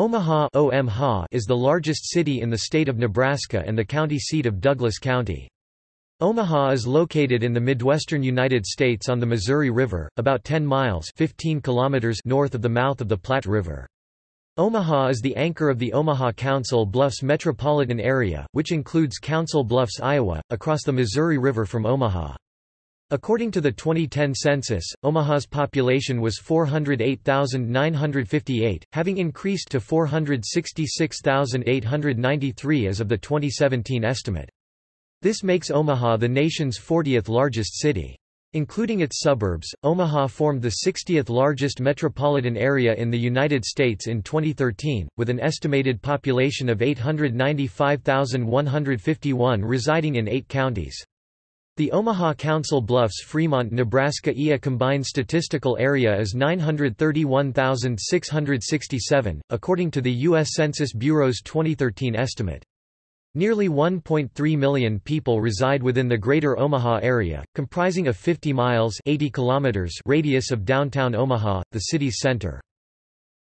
Omaha is the largest city in the state of Nebraska and the county seat of Douglas County. Omaha is located in the Midwestern United States on the Missouri River, about 10 miles 15 kilometers north of the mouth of the Platte River. Omaha is the anchor of the Omaha Council Bluffs metropolitan area, which includes Council Bluffs, Iowa, across the Missouri River from Omaha. According to the 2010 census, Omaha's population was 408,958, having increased to 466,893 as of the 2017 estimate. This makes Omaha the nation's 40th largest city. Including its suburbs, Omaha formed the 60th largest metropolitan area in the United States in 2013, with an estimated population of 895,151 residing in eight counties. The Omaha Council Bluffs Fremont Nebraska EA combined statistical area is 931,667, according to the U.S. Census Bureau's 2013 estimate. Nearly 1.3 million people reside within the greater Omaha area, comprising a 50 miles 80 kilometers radius of downtown Omaha, the city's center.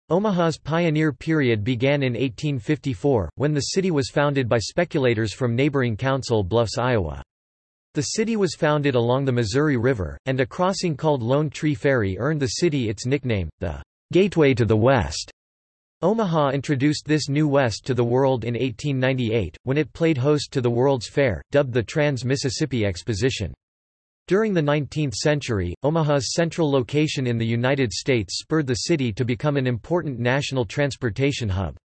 Omaha's pioneer period began in 1854, when the city was founded by speculators from neighboring Council Bluffs, Iowa. The city was founded along the Missouri River, and a crossing called Lone Tree Ferry earned the city its nickname, the Gateway to the West. Omaha introduced this new west to the world in 1898, when it played host to the World's Fair, dubbed the Trans-Mississippi Exposition. During the 19th century, Omaha's central location in the United States spurred the city to become an important national transportation hub.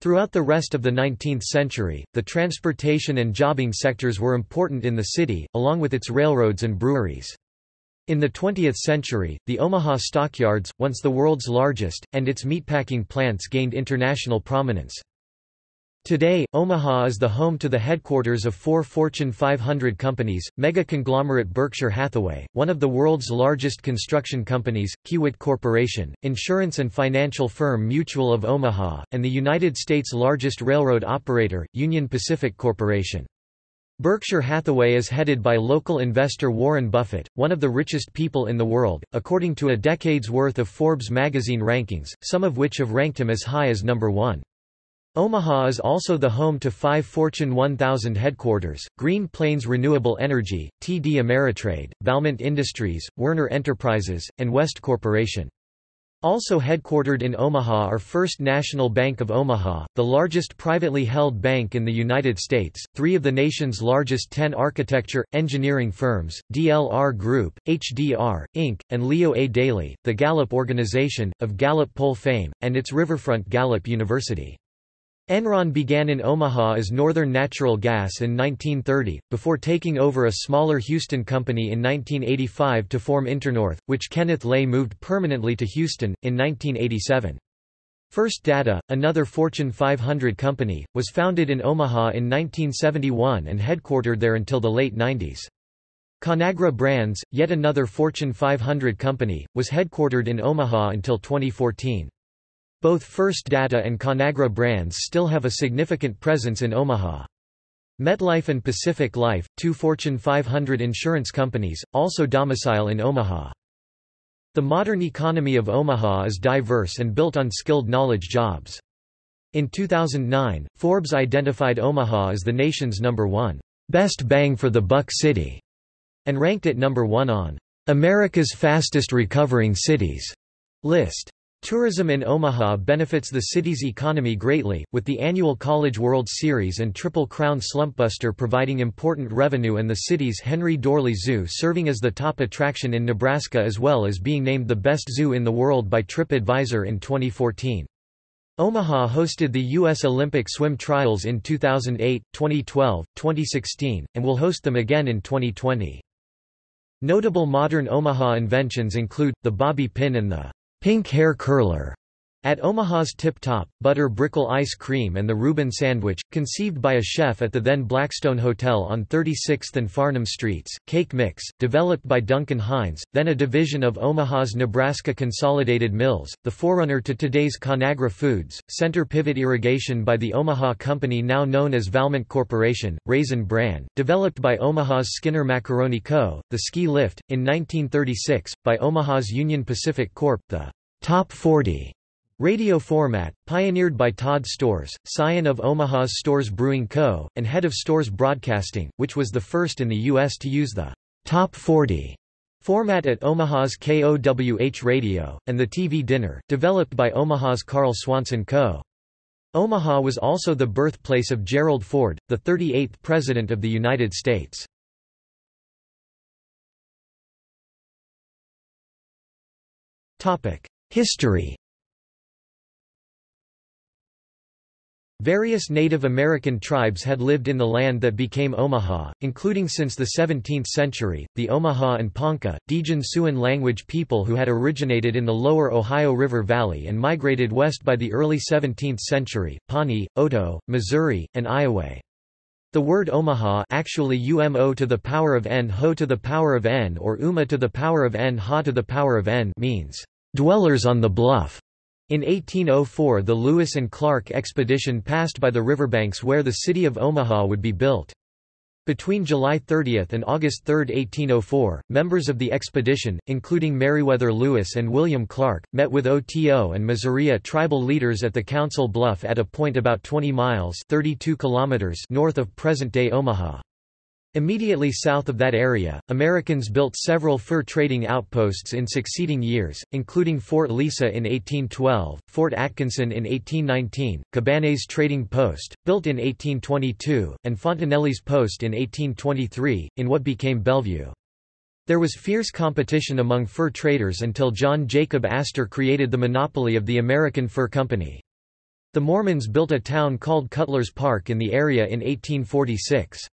Throughout the rest of the 19th century, the transportation and jobbing sectors were important in the city, along with its railroads and breweries. In the 20th century, the Omaha stockyards, once the world's largest, and its meatpacking plants gained international prominence. Today, Omaha is the home to the headquarters of four Fortune 500 companies, mega-conglomerate Berkshire Hathaway, one of the world's largest construction companies, Kiewit Corporation, insurance and financial firm Mutual of Omaha, and the United States' largest railroad operator, Union Pacific Corporation. Berkshire Hathaway is headed by local investor Warren Buffett, one of the richest people in the world, according to a decade's worth of Forbes magazine rankings, some of which have ranked him as high as number one. Omaha is also the home to five Fortune 1000 headquarters, Green Plains Renewable Energy, TD Ameritrade, Valmont Industries, Werner Enterprises, and West Corporation. Also headquartered in Omaha are First National Bank of Omaha, the largest privately held bank in the United States, three of the nation's largest ten architecture, engineering firms, DLR Group, HDR, Inc., and Leo A. Daly, the Gallup Organization, of Gallup poll fame, and its Riverfront Gallup University. Enron began in Omaha as Northern Natural Gas in 1930, before taking over a smaller Houston company in 1985 to form Internorth, which Kenneth Lay moved permanently to Houston, in 1987. First Data, another Fortune 500 company, was founded in Omaha in 1971 and headquartered there until the late 90s. Conagra Brands, yet another Fortune 500 company, was headquartered in Omaha until 2014. Both First Data and Conagra brands still have a significant presence in Omaha. MetLife and Pacific Life, two Fortune 500 insurance companies, also domicile in Omaha. The modern economy of Omaha is diverse and built on skilled knowledge jobs. In 2009, Forbes identified Omaha as the nation's number one best bang for the buck city, and ranked it number one on America's fastest recovering cities list. Tourism in Omaha benefits the city's economy greatly, with the annual College World Series and Triple Crown Slumpbuster providing important revenue and the city's Henry Doorly Zoo serving as the top attraction in Nebraska as well as being named the best zoo in the world by TripAdvisor in 2014. Omaha hosted the U.S. Olympic swim trials in 2008, 2012, 2016, and will host them again in 2020. Notable modern Omaha inventions include, the bobby pin and the Pink Hair Curler at Omaha's Tip Top, butter brickle ice cream and the Reuben sandwich, conceived by a chef at the then Blackstone Hotel on 36th and Farnam Streets, Cake Mix, developed by Duncan Hines, then a division of Omaha's Nebraska Consolidated Mills, the forerunner to today's Conagra Foods, Center Pivot Irrigation by the Omaha Company now known as Valmont Corporation, Raisin Bran, developed by Omaha's Skinner Macaroni Co., the Ski Lift, in 1936, by Omaha's Union Pacific Corp., the Top 40 Radio format, pioneered by Todd Storz, scion of Omaha's Storz Brewing Co., and head of Storz Broadcasting, which was the first in the U.S. to use the Top 40 format at Omaha's KOWH Radio, and the TV Dinner, developed by Omaha's Carl Swanson Co. Omaha was also the birthplace of Gerald Ford, the 38th President of the United States. History Various Native American tribes had lived in the land that became Omaha, including since the 17th century, the Omaha and Ponca, Dejan Siouan language people who had originated in the lower Ohio River Valley and migrated west by the early 17th century, Pawnee, Oto, Missouri, and Iowa. The word Omaha actually umo to the power of n ho to the power of n or uma to the power of n ha to the power of n means, dwellers on the bluff. In 1804 the Lewis and Clark expedition passed by the riverbanks where the city of Omaha would be built. Between July 30 and August 3, 1804, members of the expedition, including Meriwether Lewis and William Clark, met with Oto and Missouri tribal leaders at the Council Bluff at a point about 20 miles 32 kilometers north of present-day Omaha. Immediately south of that area, Americans built several fur trading outposts in succeeding years, including Fort Lisa in 1812, Fort Atkinson in 1819, Cabanné's Trading Post, built in 1822, and Fontenelle's Post in 1823, in what became Bellevue. There was fierce competition among fur traders until John Jacob Astor created the monopoly of the American Fur Company. The Mormons built a town called Cutler's Park in the area in 1846.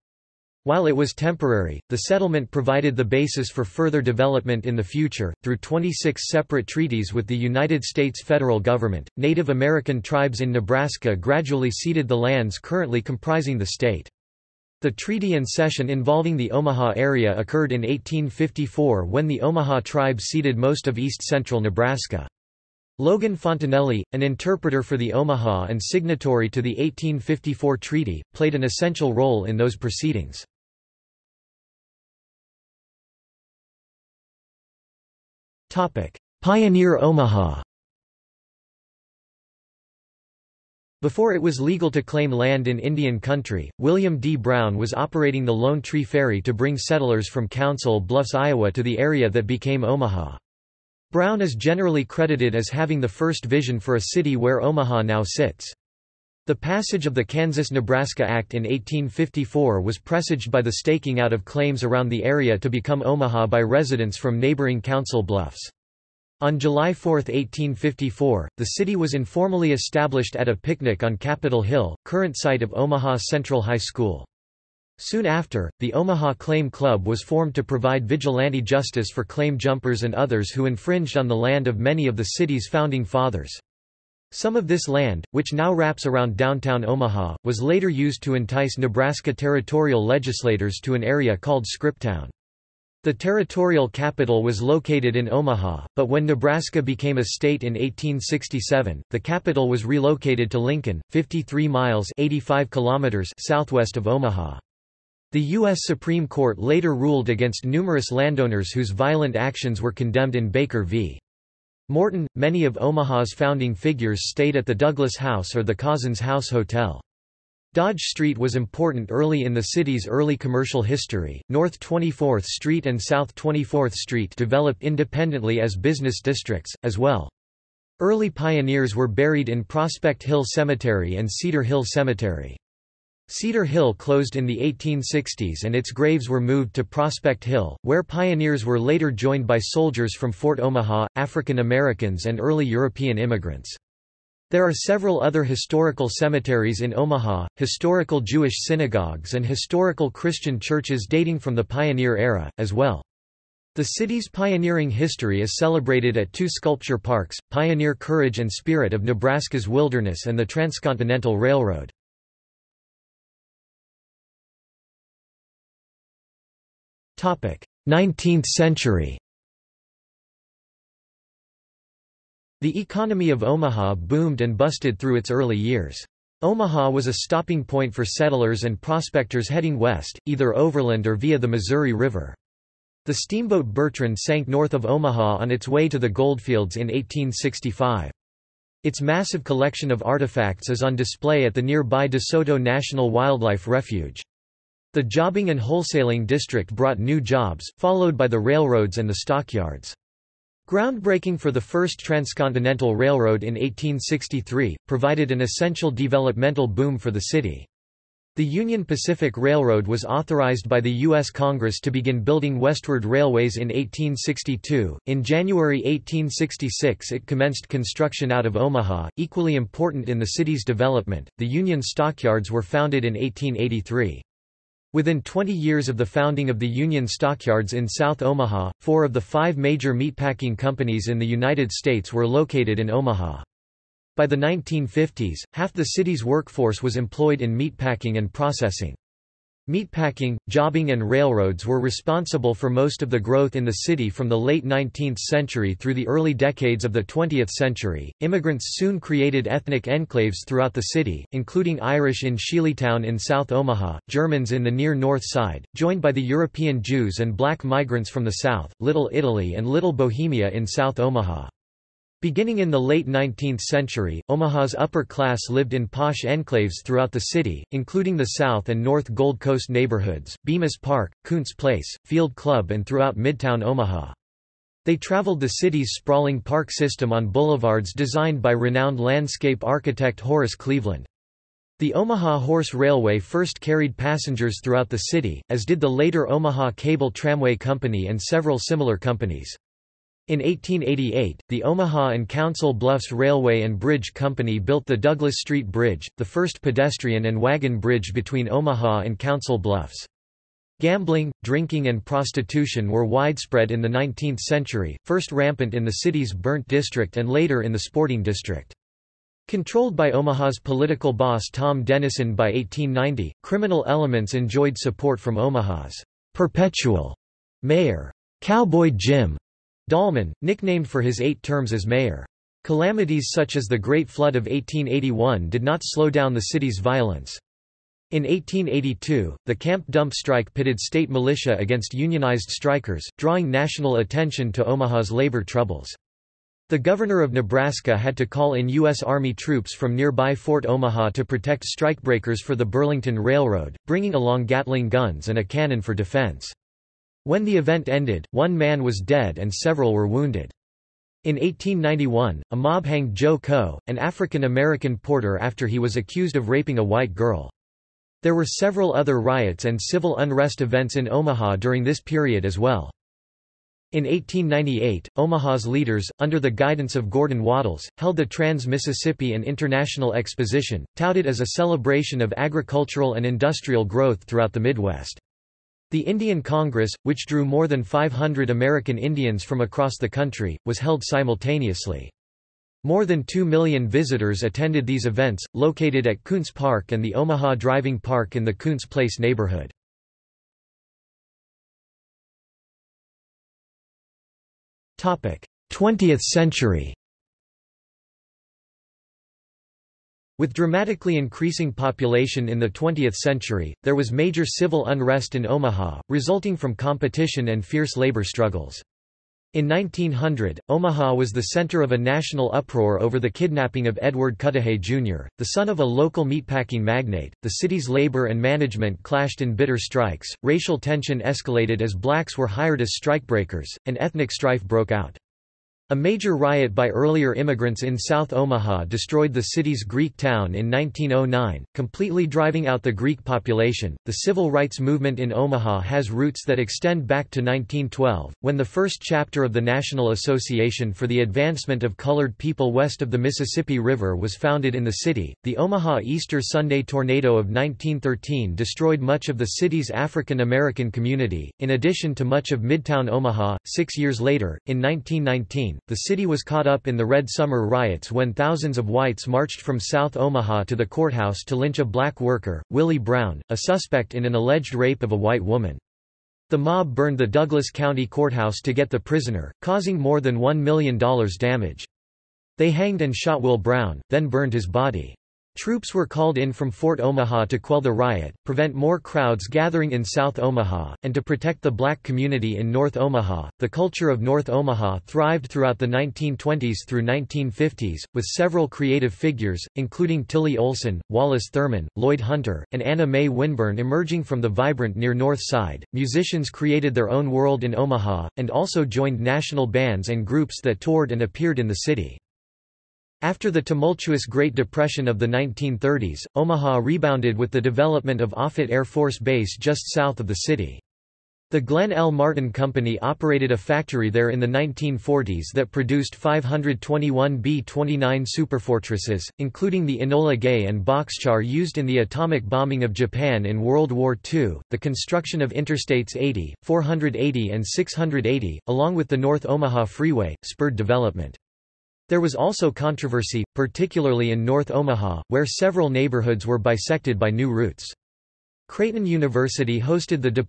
While it was temporary, the settlement provided the basis for further development in the future. Through 26 separate treaties with the United States federal government, Native American tribes in Nebraska gradually ceded the lands currently comprising the state. The treaty and cession involving the Omaha area occurred in 1854 when the Omaha tribe ceded most of east-central Nebraska. Logan Fontenelle, an interpreter for the Omaha and signatory to the 1854 treaty, played an essential role in those proceedings. Pioneer Omaha Before it was legal to claim land in Indian country, William D. Brown was operating the Lone Tree Ferry to bring settlers from Council Bluffs, Iowa to the area that became Omaha. Brown is generally credited as having the first vision for a city where Omaha now sits. The passage of the Kansas-Nebraska Act in 1854 was presaged by the staking out of claims around the area to become Omaha by residents from neighboring Council Bluffs. On July 4, 1854, the city was informally established at a picnic on Capitol Hill, current site of Omaha Central High School. Soon after, the Omaha Claim Club was formed to provide vigilante justice for claim jumpers and others who infringed on the land of many of the city's founding fathers. Some of this land, which now wraps around downtown Omaha, was later used to entice Nebraska territorial legislators to an area called Scriptown. The territorial capital was located in Omaha, but when Nebraska became a state in 1867, the capital was relocated to Lincoln, 53 miles 85 kilometers southwest of Omaha. The U.S. Supreme Court later ruled against numerous landowners whose violent actions were condemned in Baker v. Morton, many of Omaha's founding figures stayed at the Douglas House or the Cozzens House Hotel. Dodge Street was important early in the city's early commercial history. North 24th Street and South 24th Street developed independently as business districts, as well. Early pioneers were buried in Prospect Hill Cemetery and Cedar Hill Cemetery. Cedar Hill closed in the 1860s and its graves were moved to Prospect Hill, where pioneers were later joined by soldiers from Fort Omaha, African Americans and early European immigrants. There are several other historical cemeteries in Omaha, historical Jewish synagogues and historical Christian churches dating from the pioneer era, as well. The city's pioneering history is celebrated at two sculpture parks, Pioneer Courage and Spirit of Nebraska's Wilderness and the Transcontinental Railroad. 19th century The economy of Omaha boomed and busted through its early years. Omaha was a stopping point for settlers and prospectors heading west, either overland or via the Missouri River. The steamboat Bertrand sank north of Omaha on its way to the goldfields in 1865. Its massive collection of artifacts is on display at the nearby De Soto National Wildlife Refuge. The jobbing and wholesaling district brought new jobs, followed by the railroads and the stockyards. Groundbreaking for the first transcontinental railroad in 1863, provided an essential developmental boom for the city. The Union Pacific Railroad was authorized by the U.S. Congress to begin building westward railways in 1862. In January 1866, it commenced construction out of Omaha. Equally important in the city's development, the Union Stockyards were founded in 1883. Within 20 years of the founding of the Union Stockyards in South Omaha, four of the five major meatpacking companies in the United States were located in Omaha. By the 1950s, half the city's workforce was employed in meatpacking and processing. Meatpacking, jobbing and railroads were responsible for most of the growth in the city from the late 19th century through the early decades of the 20th century. Immigrants soon created ethnic enclaves throughout the city, including Irish in Sheelytown in South Omaha, Germans in the near north side, joined by the European Jews and black migrants from the south, Little Italy and Little Bohemia in South Omaha. Beginning in the late 19th century, Omaha's upper class lived in posh enclaves throughout the city, including the South and North Gold Coast neighborhoods, Bemis Park, Kountze Place, Field Club and throughout Midtown Omaha. They traveled the city's sprawling park system on boulevards designed by renowned landscape architect Horace Cleveland. The Omaha Horse Railway first carried passengers throughout the city, as did the later Omaha Cable Tramway Company and several similar companies. In 1888, the Omaha and Council Bluffs Railway and Bridge Company built the Douglas Street Bridge, the first pedestrian and wagon bridge between Omaha and Council Bluffs. Gambling, drinking and prostitution were widespread in the 19th century, first rampant in the city's burnt district and later in the sporting district. Controlled by Omaha's political boss Tom Dennison by 1890, criminal elements enjoyed support from Omaha's perpetual mayor, Cowboy Jim, Dahlman, nicknamed for his eight terms as mayor. Calamities such as the Great Flood of 1881 did not slow down the city's violence. In 1882, the Camp Dump strike pitted state militia against unionized strikers, drawing national attention to Omaha's labor troubles. The governor of Nebraska had to call in U.S. Army troops from nearby Fort Omaha to protect strikebreakers for the Burlington Railroad, bringing along Gatling guns and a cannon for defense. When the event ended, one man was dead and several were wounded. In 1891, a mob hanged Joe Coe, an African-American porter after he was accused of raping a white girl. There were several other riots and civil unrest events in Omaha during this period as well. In 1898, Omaha's leaders, under the guidance of Gurdon Wattles, held the Trans-Mississippi and International Exposition, touted as a celebration of agricultural and industrial growth throughout the Midwest. The Indian Congress, which drew more than 500 American Indians from across the country, was held simultaneously. More than 2 million visitors attended these events, located at Kountze Park and the Omaha Driving Park in the Kountze Place neighborhood. Topic: 20th century. With dramatically increasing population in the 20th century, there was major civil unrest in Omaha, resulting from competition and fierce labor struggles. In 1900, Omaha was the center of a national uproar over the kidnapping of Edward Cudahy Jr., the son of a local meatpacking magnate. The city's labor and management clashed in bitter strikes, racial tension escalated as blacks were hired as strikebreakers, and ethnic strife broke out. A major riot by earlier immigrants in South Omaha destroyed the city's Greek town in 1909, completely driving out the Greek population. The civil rights movement in Omaha has roots that extend back to 1912, when the first chapter of the National Association for the Advancement of Colored People west of the Mississippi River was founded in the city. The Omaha Easter Sunday tornado of 1913 destroyed much of the city's African American community, in addition to much of Midtown Omaha. Six years later, in 1919, the city was caught up in the Red Summer riots when thousands of whites marched from South Omaha to the courthouse to lynch a black worker, Willie Brown, a suspect in an alleged rape of a white woman. The mob burned the Douglas County Courthouse to get the prisoner, causing more than $1 million damage. They hanged and shot Will Brown, then burned his body. Troops were called in from Fort Omaha to quell the riot, prevent more crowds gathering in South Omaha, and to protect the black community in North Omaha. The culture of North Omaha thrived throughout the 1920s through 1950s, with several creative figures, including Tillie Olsen, Wallace Thurman, Lloyd Hunter, and Anna Mae Winburn emerging from the vibrant near North Side. Musicians created their own world in Omaha, and also joined national bands and groups that toured and appeared in the city. After the tumultuous Great Depression of the 1930s, Omaha rebounded with the development of Offutt Air Force Base just south of the city. The Glenn L. Martin Company operated a factory there in the 1940s that produced 521 B-29 superfortresses, including the Enola Gay and Boxcar used in the atomic bombing of Japan in World War II. The construction of Interstates 80, 480 and 680, along with the North Omaha Freeway, spurred development. There was also controversy, particularly in North Omaha, where several neighborhoods were bisected by new routes. Creighton University hosted the De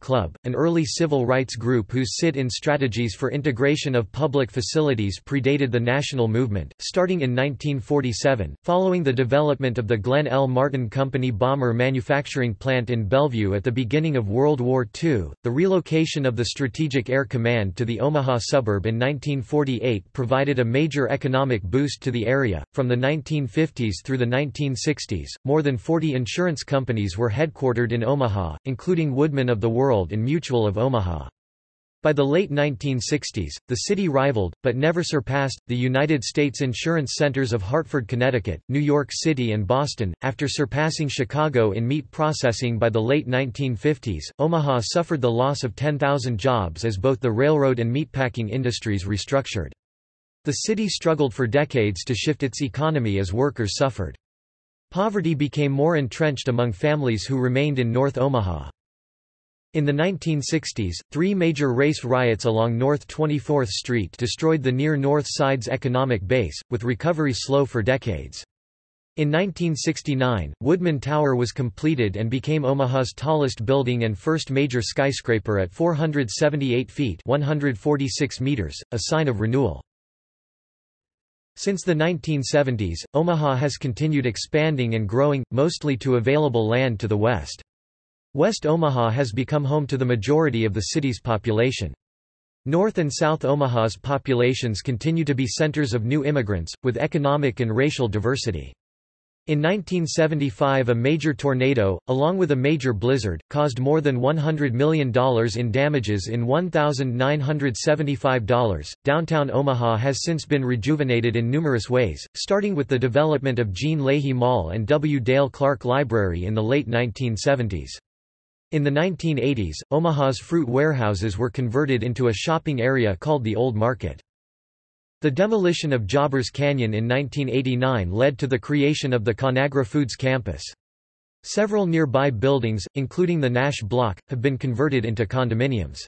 Club, an early civil rights group whose sit-in strategies for integration of public facilities predated the national movement. Starting in 1947, following the development of the Glenn L. Martin Company bomber manufacturing plant in Bellevue at the beginning of World War II, the relocation of the Strategic Air Command to the Omaha suburb in 1948 provided a major economic boost to the area. From the 1950s through the 1960s, more than 40 insurance companies were headquartered headquartered in Omaha, including Woodmen of the World and Mutual of Omaha. By the late 1960s, the city rivaled, but never surpassed, the United States insurance centers of Hartford, Connecticut, New York City and Boston. After surpassing Chicago in meat processing by the late 1950s, Omaha suffered the loss of 10,000 jobs as both the railroad and meatpacking industries restructured. The city struggled for decades to shift its economy as workers suffered. Poverty became more entrenched among families who remained in North Omaha. In the 1960s, three major race riots along North 24th Street destroyed the near North Side's economic base, with recovery slow for decades. In 1969, Woodmen Tower was completed and became Omaha's tallest building and first major skyscraper at 478 feet 146 meters, a sign of renewal. Since the 1970s, Omaha has continued expanding and growing, mostly to available land to the west. West Omaha has become home to the majority of the city's population. North and South Omaha's populations continue to be centers of new immigrants, with economic and racial diversity. In 1975 a major tornado, along with a major blizzard, caused more than $100 million in damages in $1,975. Downtown Omaha has since been rejuvenated in numerous ways, starting with the development of Gene Leahy Mall and W. Dale Clark Library in the late 1970s. In the 1980s, Omaha's fruit warehouses were converted into a shopping area called the Old Market. The demolition of Jobbers Canyon in 1989 led to the creation of the Conagra Foods campus. Several nearby buildings, including the Nash Block, have been converted into condominiums.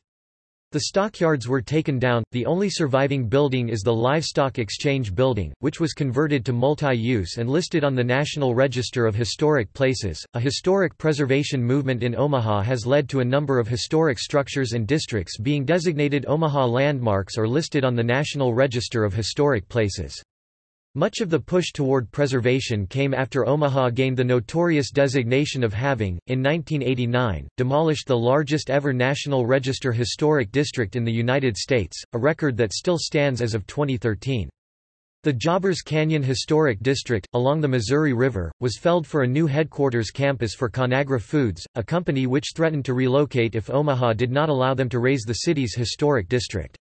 The stockyards were taken down, the only surviving building is the Livestock Exchange Building, which was converted to multi-use and listed on the National Register of Historic Places. A historic preservation movement in Omaha has led to a number of historic structures and districts being designated Omaha landmarks or listed on the National Register of Historic Places. Much of the push toward preservation came after Omaha gained the notorious designation of having, in 1989, demolished the largest ever National Register historic district in the United States, a record that still stands as of 2013. The Jobbers Canyon Historic District, along the Missouri River, was felled for a new headquarters campus for Conagra Foods, a company which threatened to relocate if Omaha did not allow them to raise the city's historic district.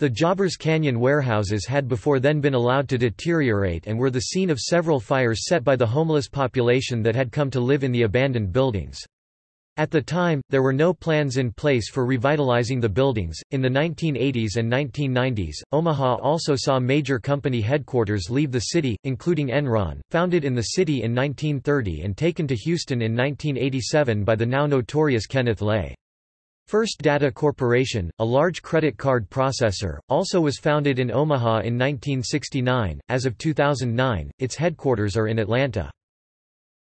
The Jobbers Canyon warehouses had before then been allowed to deteriorate and were the scene of several fires set by the homeless population that had come to live in the abandoned buildings. At the time, there were no plans in place for revitalizing the buildings. In the 1980s and 1990s, Omaha also saw major company headquarters leave the city, including Enron, founded in the city in 1930 and taken to Houston in 1987 by the now notorious Kenneth Lay. First Data Corporation, a large credit card processor, also was founded in Omaha in 1969. As of 2009, its headquarters are in Atlanta.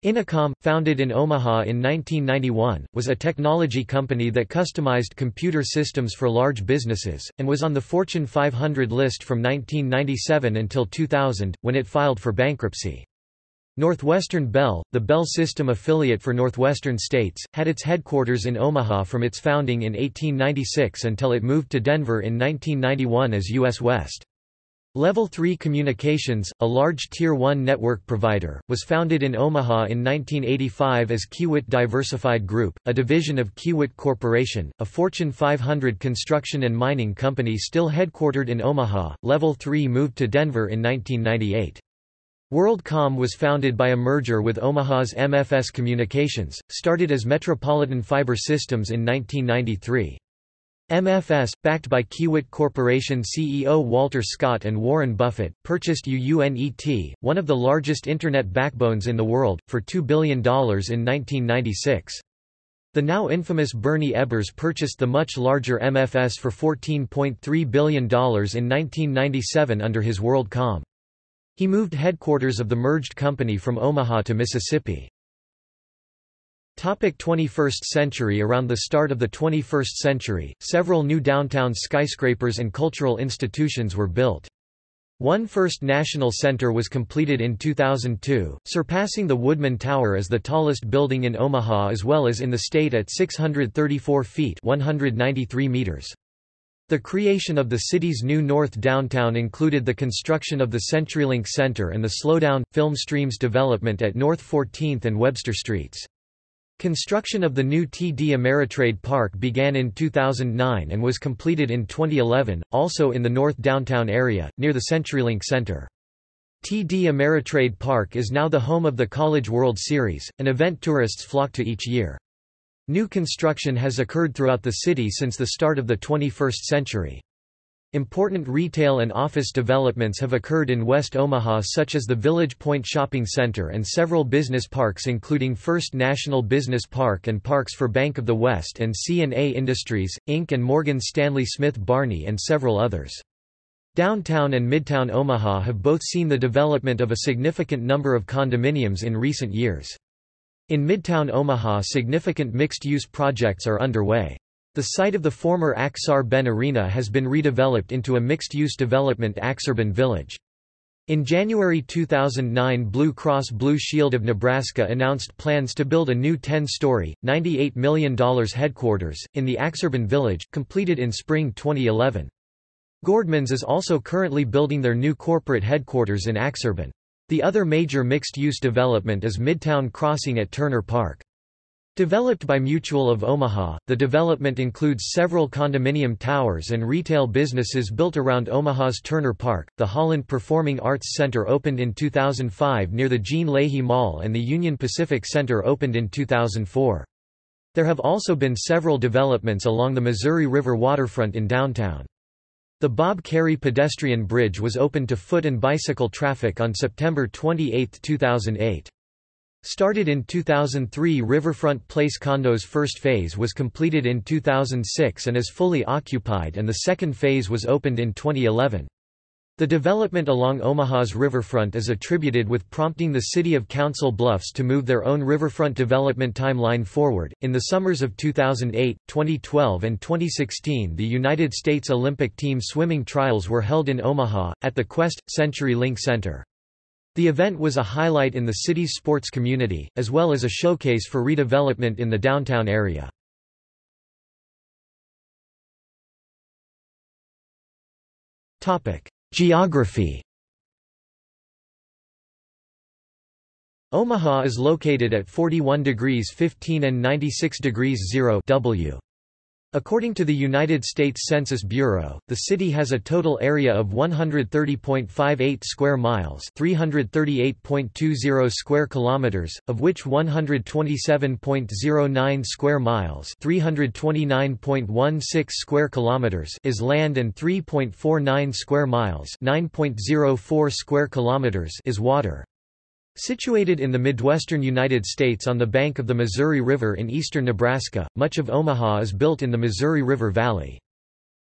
Inacom, founded in Omaha in 1991, was a technology company that customized computer systems for large businesses, and was on the Fortune 500 list from 1997 until 2000, when it filed for bankruptcy. Northwestern Bell, the Bell System affiliate for Northwestern States, had its headquarters in Omaha from its founding in 1896 until it moved to Denver in 1991 as U.S. West. Level 3 Communications, a large Tier 1 network provider, was founded in Omaha in 1985 as Kiewit Diversified Group, a division of Kiewit Corporation, a Fortune 500 construction and mining company still headquartered in Omaha. Level 3 moved to Denver in 1998. WorldCom was founded by a merger with Omaha's MFS Communications, started as Metropolitan Fiber Systems in 1993. MFS, backed by Kiewit Corporation CEO Walter Scott and Warren Buffett, purchased UUNET, one of the largest Internet backbones in the world, for $2 billion in 1996. The now infamous Bernie Ebbers purchased the much larger MFS for $14.3 billion in 1997 under his WorldCom. He moved headquarters of the merged company from Omaha to Mississippi. Topic 21st century Around the start of the 21st century, several new downtown skyscrapers and cultural institutions were built. One First National Center was completed in 2002, surpassing the Woodmen Tower as the tallest building in Omaha as well as in the state at 634 feet 193 meters. The creation of the city's new North Downtown included the construction of the CenturyLink Center and the Slowdown, Film Streams development at North 14th and Webster Streets. Construction of the new TD Ameritrade Park began in 2009 and was completed in 2011, also in the North Downtown area, near the CenturyLink Center. TD Ameritrade Park is now the home of the College World Series, an event tourists flock to each year. New construction has occurred throughout the city since the start of the 21st century. Important retail and office developments have occurred in West Omaha such as the Village Point Shopping Center and several business parks including First National Business Park and parks for Bank of the West and C&A Industries, Inc. and Morgan Stanley Smith Barney and several others. Downtown and Midtown Omaha have both seen the development of a significant number of condominiums in recent years. In Midtown Omaha significant mixed-use projects are underway. The site of the former Aksar Ben Arena has been redeveloped into a mixed-use development Aksarben Village. In January 2009 Blue Cross Blue Shield of Nebraska announced plans to build a new 10-story, $98 million headquarters, in the Aksarben Village, completed in spring 2011. Gordmans is also currently building their new corporate headquarters in Aksarben. The other major mixed-use development is Midtown Crossing at Turner Park. Developed by Mutual of Omaha, the development includes several condominium towers and retail businesses built around Omaha's Turner Park. The Holland Performing Arts Center opened in 2005 near the Gene Leahy Mall and the Union Pacific Center opened in 2004. There have also been several developments along the Missouri River waterfront in downtown. The Bob Kerrey pedestrian bridge was opened to foot and bicycle traffic on September 28, 2008. Started in 2003 Riverfront Place condos first phase was completed in 2006 and is fully occupied and the second phase was opened in 2011. The development along Omaha's riverfront is attributed with prompting the city of Council Bluffs to move their own riverfront development timeline forward. In the summers of 2008, 2012, and 2016, the United States Olympic team swimming trials were held in Omaha, at the Qwest Century Link Center. The event was a highlight in the city's sports community, as well as a showcase for redevelopment in the downtown area. Topic: Geography Omaha is located at 41 degrees 15 and 96 degrees 0 W. According to the United States Census Bureau, the city has a total area of 130.58 square miles, 338.20 square kilometers, of which 127.09 square miles, 329.16 square kilometers is land and 3.49 square miles, 9.04 square kilometers is water. Situated in the Midwestern United States on the bank of the Missouri River in eastern Nebraska, much of Omaha is built in the Missouri River Valley.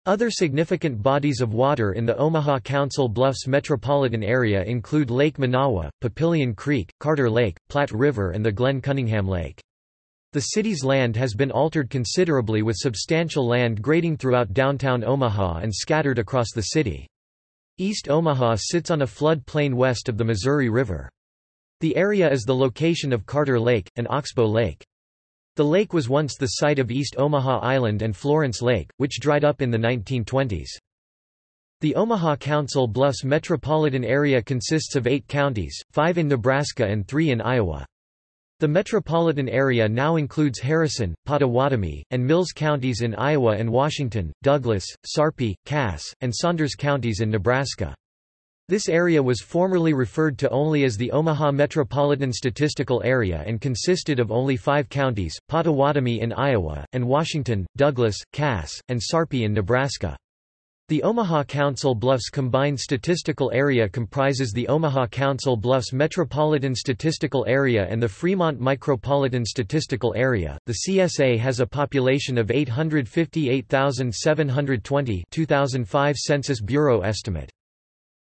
Other significant bodies of water in the Omaha Council Bluffs metropolitan area include Lake Manawa, Papillion Creek, Carter Lake, Platte River and the Glenn Cunningham Lake. The city's land has been altered considerably with substantial land grading throughout downtown Omaha and scattered across the city. East Omaha sits on a flood plain west of the Missouri River. The area is the location of Carter Lake, and Oxbow Lake. The lake was once the site of East Omaha Island and Florence Lake, which dried up in the 1920s. The Omaha Council Bluffs metropolitan area consists of eight counties, five in Nebraska and three in Iowa. The metropolitan area now includes Harrison, Pottawattamie, and Mills counties in Iowa and Washington, Douglas, Sarpy, Cass, and Saunders counties in Nebraska. This area was formerly referred to only as the Omaha Metropolitan Statistical Area and consisted of only five counties, Pottawattamie in Iowa, and Washington, Douglas, Cass, and Sarpy in Nebraska. The Omaha Council Bluffs Combined Statistical Area comprises the Omaha Council Bluffs Metropolitan Statistical Area and the Fremont Micropolitan Statistical Area. The CSA has a population of 858,720 2005 Census Bureau estimate.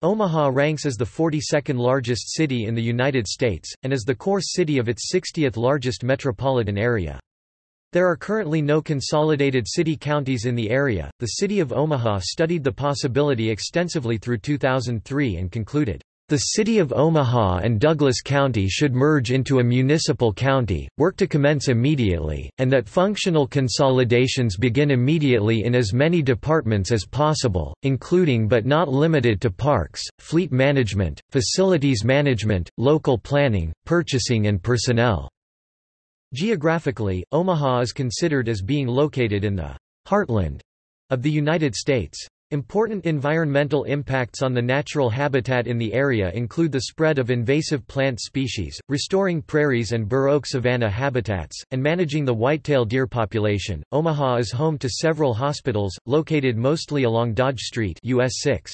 Omaha ranks as the 42nd largest city in the United States, and is the core city of its 60th largest metropolitan area. There are currently no consolidated city counties in the area. The city of Omaha studied the possibility extensively through 2003 and concluded, the City of Omaha and Douglas County should merge into a municipal county, work to commence immediately, and that functional consolidations begin immediately in as many departments as possible, including but not limited to parks, fleet management, facilities management, local planning, purchasing and personnel. Geographically, Omaha is considered as being located in the heartland of the United States. Important environmental impacts on the natural habitat in the area include the spread of invasive plant species, restoring prairies and bur savanna habitats, and managing the whitetail deer population. Omaha is home to several hospitals, located mostly along Dodge Street, US 6.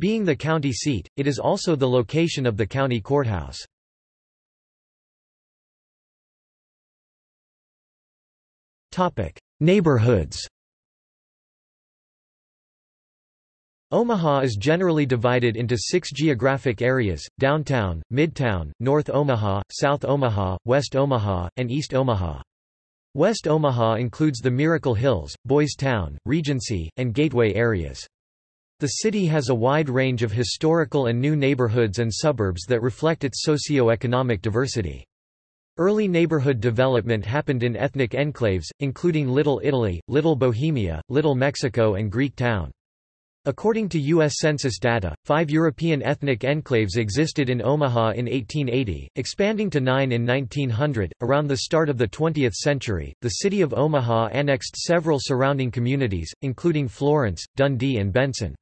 Being the county seat, it is also the location of the county courthouse. Topic: Neighborhoods. Omaha is generally divided into six geographic areas, downtown, midtown, North Omaha, South Omaha, West Omaha, and East Omaha. West Omaha includes the Miracle Hills, Boys Town, Regency, and Gateway areas. The city has a wide range of historical and new neighborhoods and suburbs that reflect its socio-economic diversity. Early neighborhood development happened in ethnic enclaves, including Little Italy, Little Bohemia, Little Mexico and Greek Town. According to U.S. Census data, five European ethnic enclaves existed in Omaha in 1880, expanding to nine in 1900. Around the start of the 20th century, the city of Omaha annexed several surrounding communities, including Florence, Dundee, and Benson.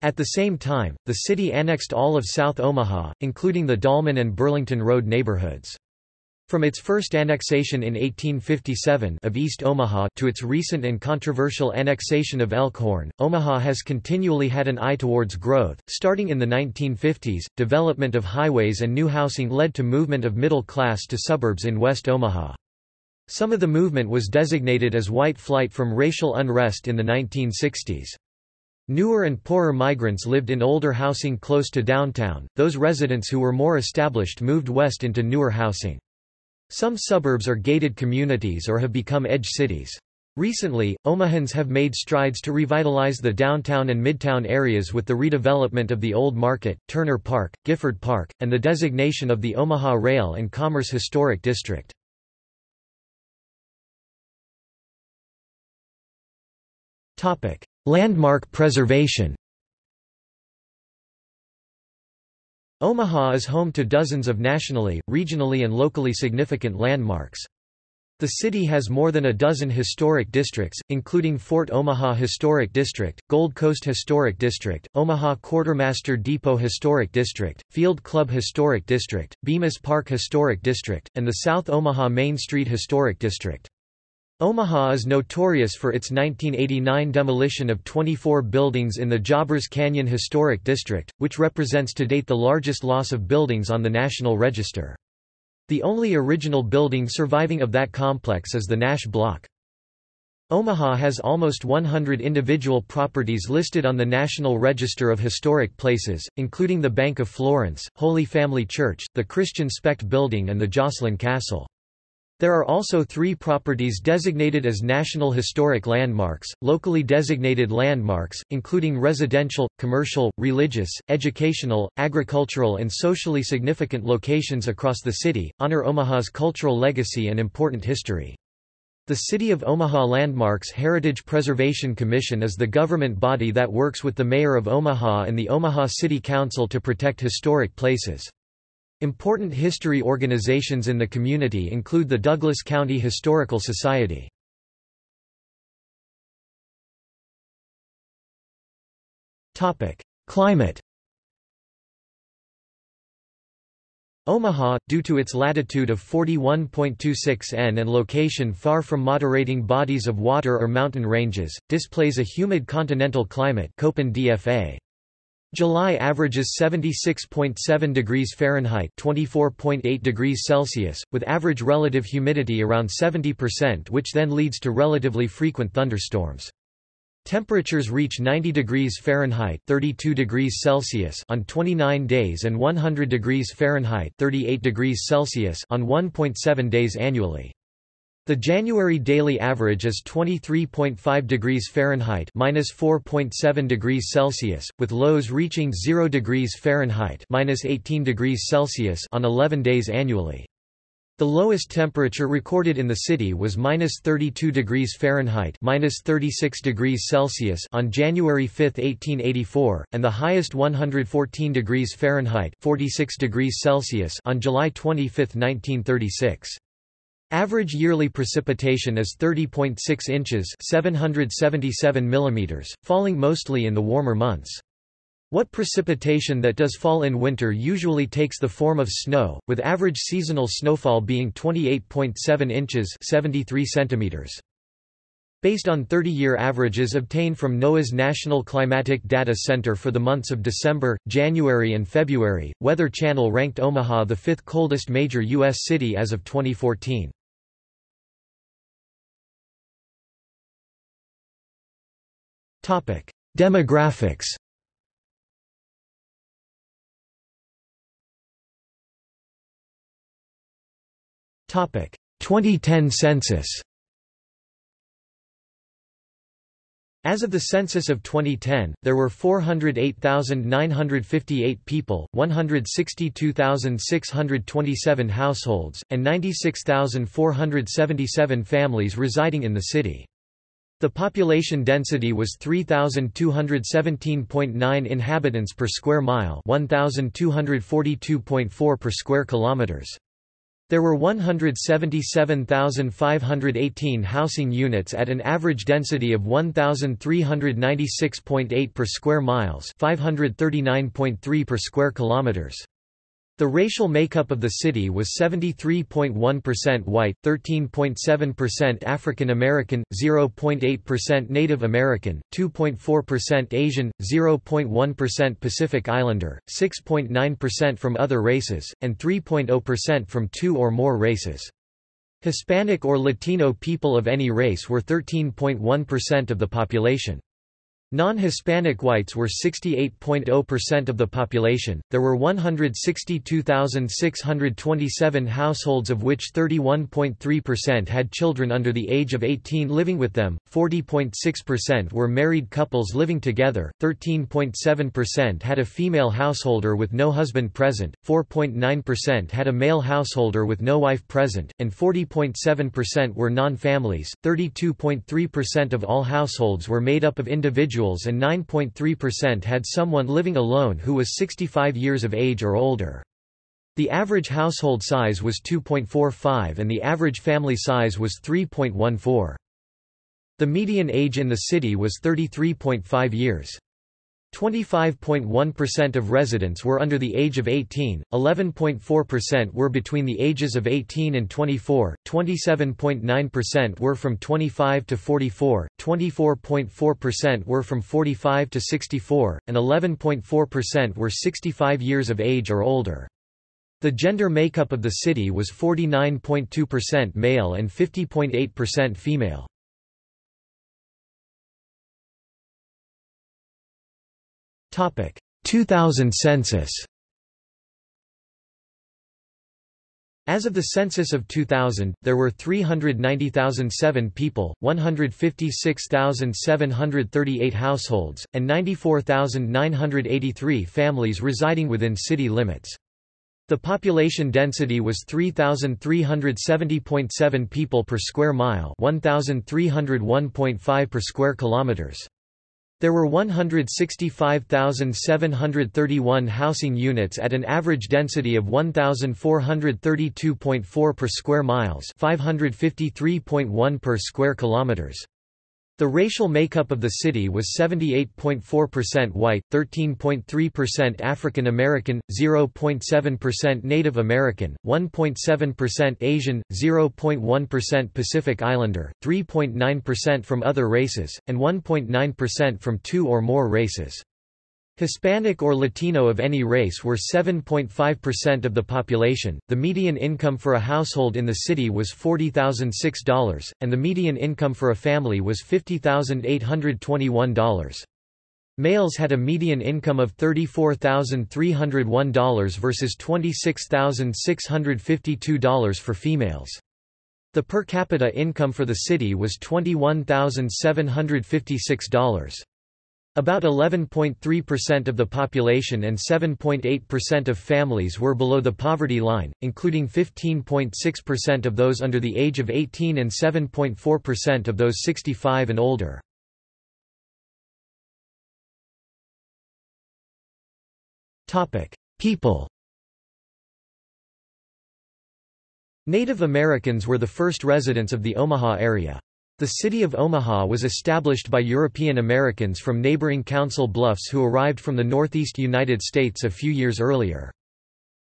At the same time, the city annexed all of South Omaha, including the Dahlman and Burlington Road neighborhoods. From its first annexation in 1857 of East Omaha to its recent and controversial annexation of Elkhorn, Omaha has continually had an eye towards growth. Starting in the 1950s, development of highways and new housing led to movement of middle class to suburbs in West Omaha. Some of the movement was designated as white flight from racial unrest in the 1960s. Newer and poorer migrants lived in older housing close to downtown, those residents who were more established moved west into newer housing. Some suburbs are gated communities or have become edge cities. Recently, Omahans have made strides to revitalize the downtown and midtown areas with the redevelopment of the Old Market, Turner Park, Gifford Park, and the designation of the Omaha Rail and Commerce Historic District. Landmark preservation Omaha is home to dozens of nationally, regionally and locally significant landmarks. The city has more than a dozen historic districts, including Fort Omaha Historic District, Gold Coast Historic District, Omaha Quartermaster Depot Historic District, Field Club Historic District, Bemis Park Historic District, and the South Omaha Main Street Historic District. Omaha is notorious for its 1989 demolition of 24 buildings in the Jobbers Canyon Historic District, which represents to date the largest loss of buildings on the National Register. The only original building surviving of that complex is the Nash Block. Omaha has almost 100 individual properties listed on the National Register of Historic Places, including the Bank of Florence, Holy Family Church, the Christian Specht Building and the Joslyn Castle. There are also three properties designated as National Historic Landmarks, locally designated landmarks, including residential, commercial, religious, educational, agricultural and socially significant locations across the city, honor Omaha's cultural legacy and important history. The City of Omaha Landmarks Heritage Preservation Commission is the government body that works with the Mayor of Omaha and the Omaha City Council to protect historic places. Important history organizations in the community include the Douglas County Historical Society. Climate Omaha, due to its latitude of 41.26 n and location far from moderating bodies of water or mountain ranges, displays a humid continental climate Köppen DFA. July averages 76.7 degrees Fahrenheit (24.8 degrees Celsius), with average relative humidity around 70% which then leads to relatively frequent thunderstorms. Temperatures reach 90 degrees Fahrenheit (32 degrees Celsius) on 29 days and 100 degrees Fahrenheit (38 degrees Celsius) on 1.7 days annually. The January daily average is 23.5 degrees Fahrenheit minus 4.7 degrees Celsius, with lows reaching 0 degrees Fahrenheit minus 18 degrees Celsius on 11 days annually. The lowest temperature recorded in the city was minus 32 degrees Fahrenheit minus 36 degrees Celsius on January 5, 1884, and the highest 114 degrees Fahrenheit 46 degrees Celsius on July 25, 1936. Average yearly precipitation is 30.6 inches 777 millimeters, falling mostly in the warmer months. What precipitation that does fall in winter usually takes the form of snow, with average seasonal snowfall being 28.7 inches 73 centimeters. Based on 30-year averages obtained from NOAA's National Climatic Data Center for the months of December, January and February, Weather Channel ranked Omaha the fifth coldest major U.S. city as of 2014. Demographics. Topic. 2010 census. As of the census of 2010, there were 408,958 people, 162,627 households, and 96,477 families residing in the city. The population density was 3217.9 inhabitants per square mile, 1242.4 per square kilometers. There were 177,518 housing units at an average density of 1396.8 per square miles, 539.3 per square kilometers. The racial makeup of the city was 73.1% white, 13.7% African American, 0.8% Native American, 2.4% Asian, 0.1% Pacific Islander, 6.9% from other races, and 3.0% from two or more races. Hispanic or Latino people of any race were 13.1% of the population. Non-Hispanic whites were 68.0% of the population. There were 162,627 households of which 31.3% had children under the age of 18 living with them. 40.6% were married couples living together. 13.7% had a female householder with no husband present. 4.9% had a male householder with no wife present, and 40.7% were non-families. 32.3% of all households were made up of individuals individuals and 9.3% had someone living alone who was 65 years of age or older. The average household size was 2.45 and the average family size was 3.14. The median age in the city was 33.5 years. 25.1% of residents were under the age of 18, 11.4% were between the ages of 18 and 24, 27.9% were from 25 to 44, 24.4% were from 45 to 64, and 11.4% were 65 years of age or older. The gender makeup of the city was 49.2% male and 50.8% female. 2000 census As of the census of 2000, there were 390,007 people, 156,738 households, and 94,983 families residing within city limits. The population density was 3,370.7 people per square mile 1,301.5 per square kilometers. There were 165,731 housing units at an average density of 1,432.4 per square miles 553.1 per square kilometers. The racial makeup of the city was 78.4% white, 13.3% African American, 0.7% Native American, 1.7% Asian, 0.1% Pacific Islander, 3.9% from other races, and 1.9% from two or more races. Hispanic or Latino of any race were 7.5% of the population. The median income for a household in the city was $40,006, and the median income for a family was $50,821. Males had a median income of $34,301 versus $26,652 for females. The per capita income for the city was $21,756. About 11.3% of the population and 7.8% of families were below the poverty line, including 15.6% of those under the age of 18 and 7.4% of those 65 and older. People Native Americans were the first residents of the Omaha area. The city of Omaha was established by European Americans from neighboring Council Bluffs who arrived from the northeast United States a few years earlier.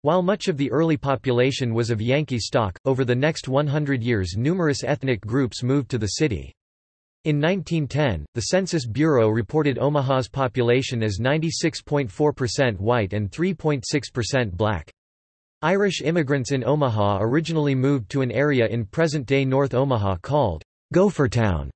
While much of the early population was of Yankee stock, over the next 100 years numerous ethnic groups moved to the city. In 1910, the Census Bureau reported Omaha's population as 96.4% white and 3.6% black. Irish immigrants in Omaha originally moved to an area in present-day North Omaha called Gophertown,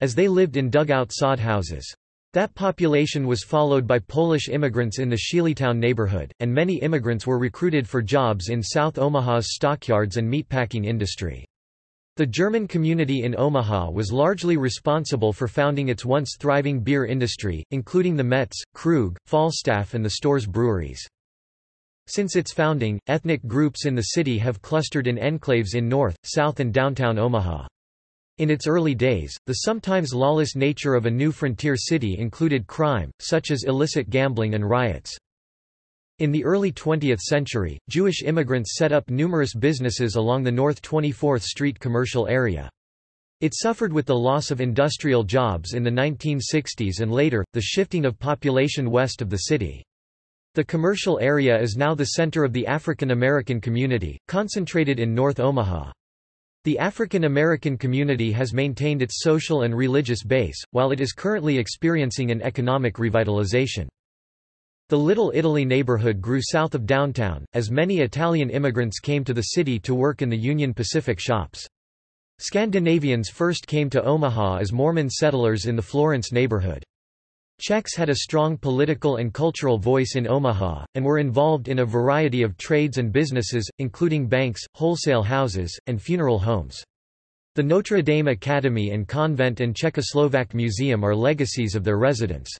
as they lived in dugout sod houses. That population was followed by Polish immigrants in the Sheelytown neighborhood, and many immigrants were recruited for jobs in South Omaha's stockyards and meatpacking industry. The German community in Omaha was largely responsible for founding its once thriving beer industry, including the Metz, Krug, Falstaff and the Storz breweries. Since its founding, ethnic groups in the city have clustered in enclaves in North, South and downtown Omaha. In its early days, the sometimes lawless nature of a new frontier city included crime, such as illicit gambling and riots. In the early 20th century, Jewish immigrants set up numerous businesses along the North 24th Street commercial area. It suffered with the loss of industrial jobs in the 1960s and later, the shifting of population west of the city. The commercial area is now the center of the African American community, concentrated in North Omaha. The African American community has maintained its social and religious base, while it is currently experiencing an economic revitalization. The Little Italy neighborhood grew south of downtown, as many Italian immigrants came to the city to work in the Union Pacific shops. Scandinavians first came to Omaha as Mormon settlers in the Florence neighborhood. Czechs had a strong political and cultural voice in Omaha, and were involved in a variety of trades and businesses, including banks, wholesale houses, and funeral homes. The Notre Dame Academy and Convent and Czechoslovak Museum are legacies of their residents.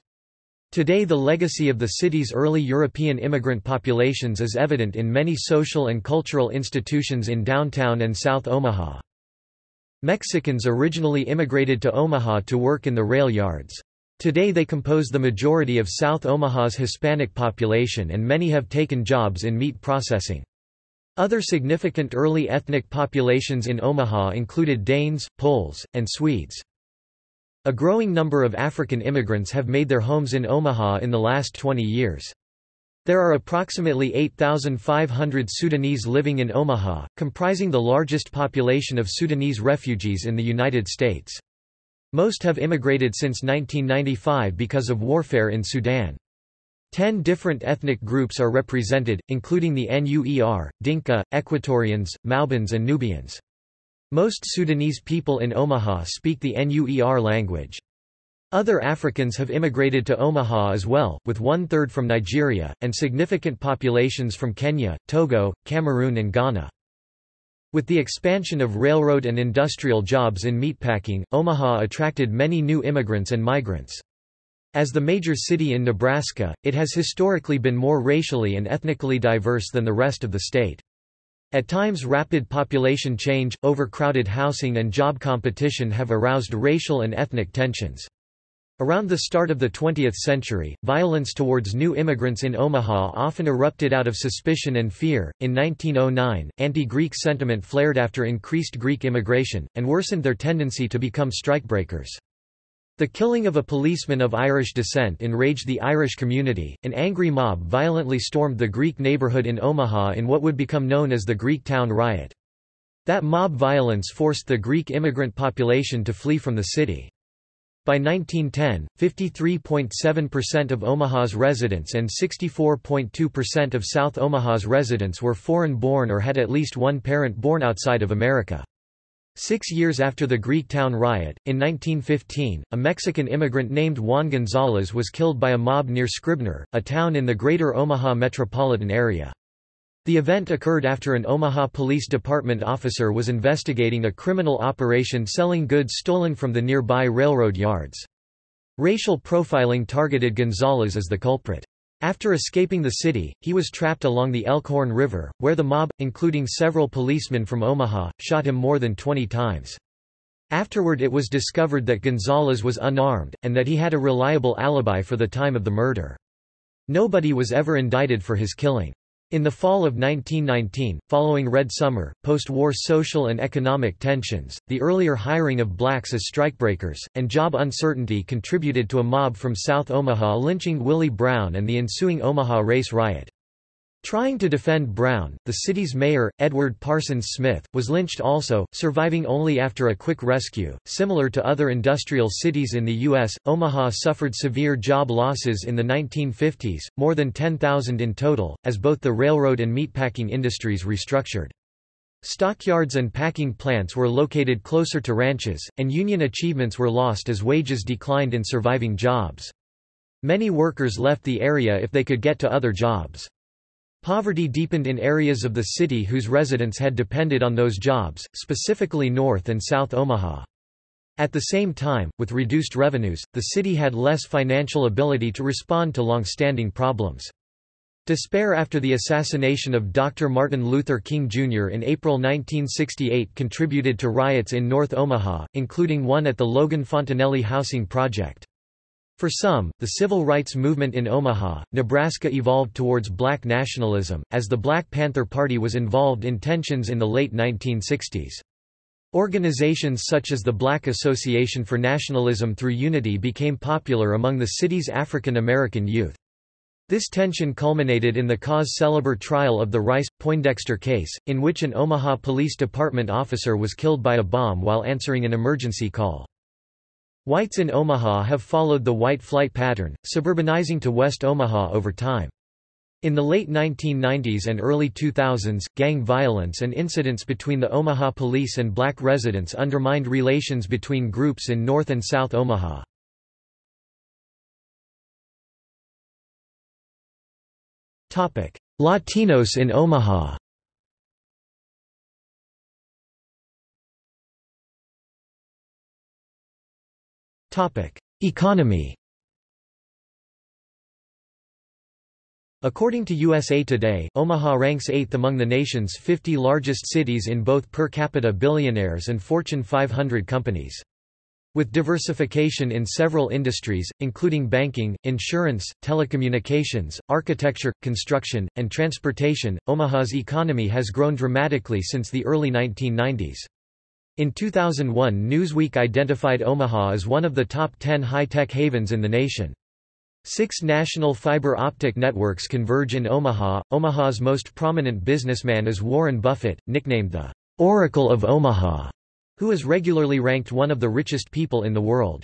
Today the legacy of the city's early European immigrant populations is evident in many social and cultural institutions in downtown and South Omaha. Mexicans originally immigrated to Omaha to work in the rail yards. Today they compose the majority of South Omaha's Hispanic population and many have taken jobs in meat processing. Other significant early ethnic populations in Omaha included Danes, Poles, and Swedes. A growing number of African immigrants have made their homes in Omaha in the last 20 years. There are approximately 8,500 Sudanese living in Omaha, comprising the largest population of Sudanese refugees in the United States. Most have immigrated since 1995 because of warfare in Sudan. Ten different ethnic groups are represented, including the Nuer, Dinka, Equatorians, Maubans and Nubians. Most Sudanese people in Omaha speak the Nuer language. Other Africans have immigrated to Omaha as well, with one-third from Nigeria, and significant populations from Kenya, Togo, Cameroon and Ghana. With the expansion of railroad and industrial jobs in meatpacking, Omaha attracted many new immigrants and migrants. As the major city in Nebraska, it has historically been more racially and ethnically diverse than the rest of the state. At times rapid population change, overcrowded housing and job competition have aroused racial and ethnic tensions. Around the start of the 20th century, violence towards new immigrants in Omaha often erupted out of suspicion and fear. In 1909, anti Greek sentiment flared after increased Greek immigration, and worsened their tendency to become strikebreakers. The killing of a policeman of Irish descent enraged the Irish community. An angry mob violently stormed the Greek neighborhood in Omaha in what would become known as the Greek Town Riot. That mob violence forced the Greek immigrant population to flee from the city. By 1910, 53.7% of Omaha's residents and 64.2% of South Omaha's residents were foreign-born or had at least one parent born outside of America. Six years after the Greek town riot, in 1915, a Mexican immigrant named Juan Gonzalez was killed by a mob near Scribner, a town in the greater Omaha metropolitan area. The event occurred after an Omaha Police Department officer was investigating a criminal operation selling goods stolen from the nearby railroad yards. Racial profiling targeted Gonzalez as the culprit. After escaping the city, he was trapped along the Elkhorn River, where the mob, including several policemen from Omaha, shot him more than 20 times. Afterward it was discovered that Gonzalez was unarmed, and that he had a reliable alibi for the time of the murder. Nobody was ever indicted for his killing. In the fall of 1919, following Red Summer, post-war social and economic tensions, the earlier hiring of blacks as strikebreakers, and job uncertainty contributed to a mob from South Omaha lynching Willie Brown and the ensuing Omaha race riot. Trying to defend Brown, the city's mayor, Edward Parsons Smith, was lynched also, surviving only after a quick rescue. Similar to other industrial cities in the U.S., Omaha suffered severe job losses in the 1950s, more than 10,000 in total, as both the railroad and meatpacking industries restructured. Stockyards and packing plants were located closer to ranches, and union achievements were lost as wages declined in surviving jobs. Many workers left the area if they could get to other jobs. Poverty deepened in areas of the city whose residents had depended on those jobs, specifically North and South Omaha. At the same time, with reduced revenues, the city had less financial ability to respond to long-standing problems. Despair after the assassination of Dr. Martin Luther King Jr. in April 1968 contributed to riots in North Omaha, including one at the Logan Fontenelle housing project. For some, the civil rights movement in Omaha, Nebraska evolved towards black nationalism, as the Black Panther Party was involved in tensions in the late 1960s. Organizations such as the Black Association for Nationalism Through Unity became popular among the city's African American youth. This tension culminated in the cause célèbre trial of the Rice-Poindexter case, in which an Omaha Police Department officer was killed by a bomb while answering an emergency call. Whites in Omaha have followed the white flight pattern, suburbanizing to West Omaha over time. In the late 1990s and early 2000s, gang violence and incidents between the Omaha police and black residents undermined relations between groups in North and South Omaha. Latinos in Omaha Economy According to USA Today, Omaha ranks 8th among the nation's 50 largest cities in both per capita billionaires and Fortune 500 companies. With diversification in several industries, including banking, insurance, telecommunications, architecture, construction, and transportation, Omaha's economy has grown dramatically since the early 1990s. In 2001 Newsweek identified Omaha as one of the top 10 high-tech havens in the nation. Six national fiber optic networks converge in Omaha. Omaha's most prominent businessman is Warren Buffett, nicknamed the Oracle of Omaha, who is regularly ranked one of the richest people in the world.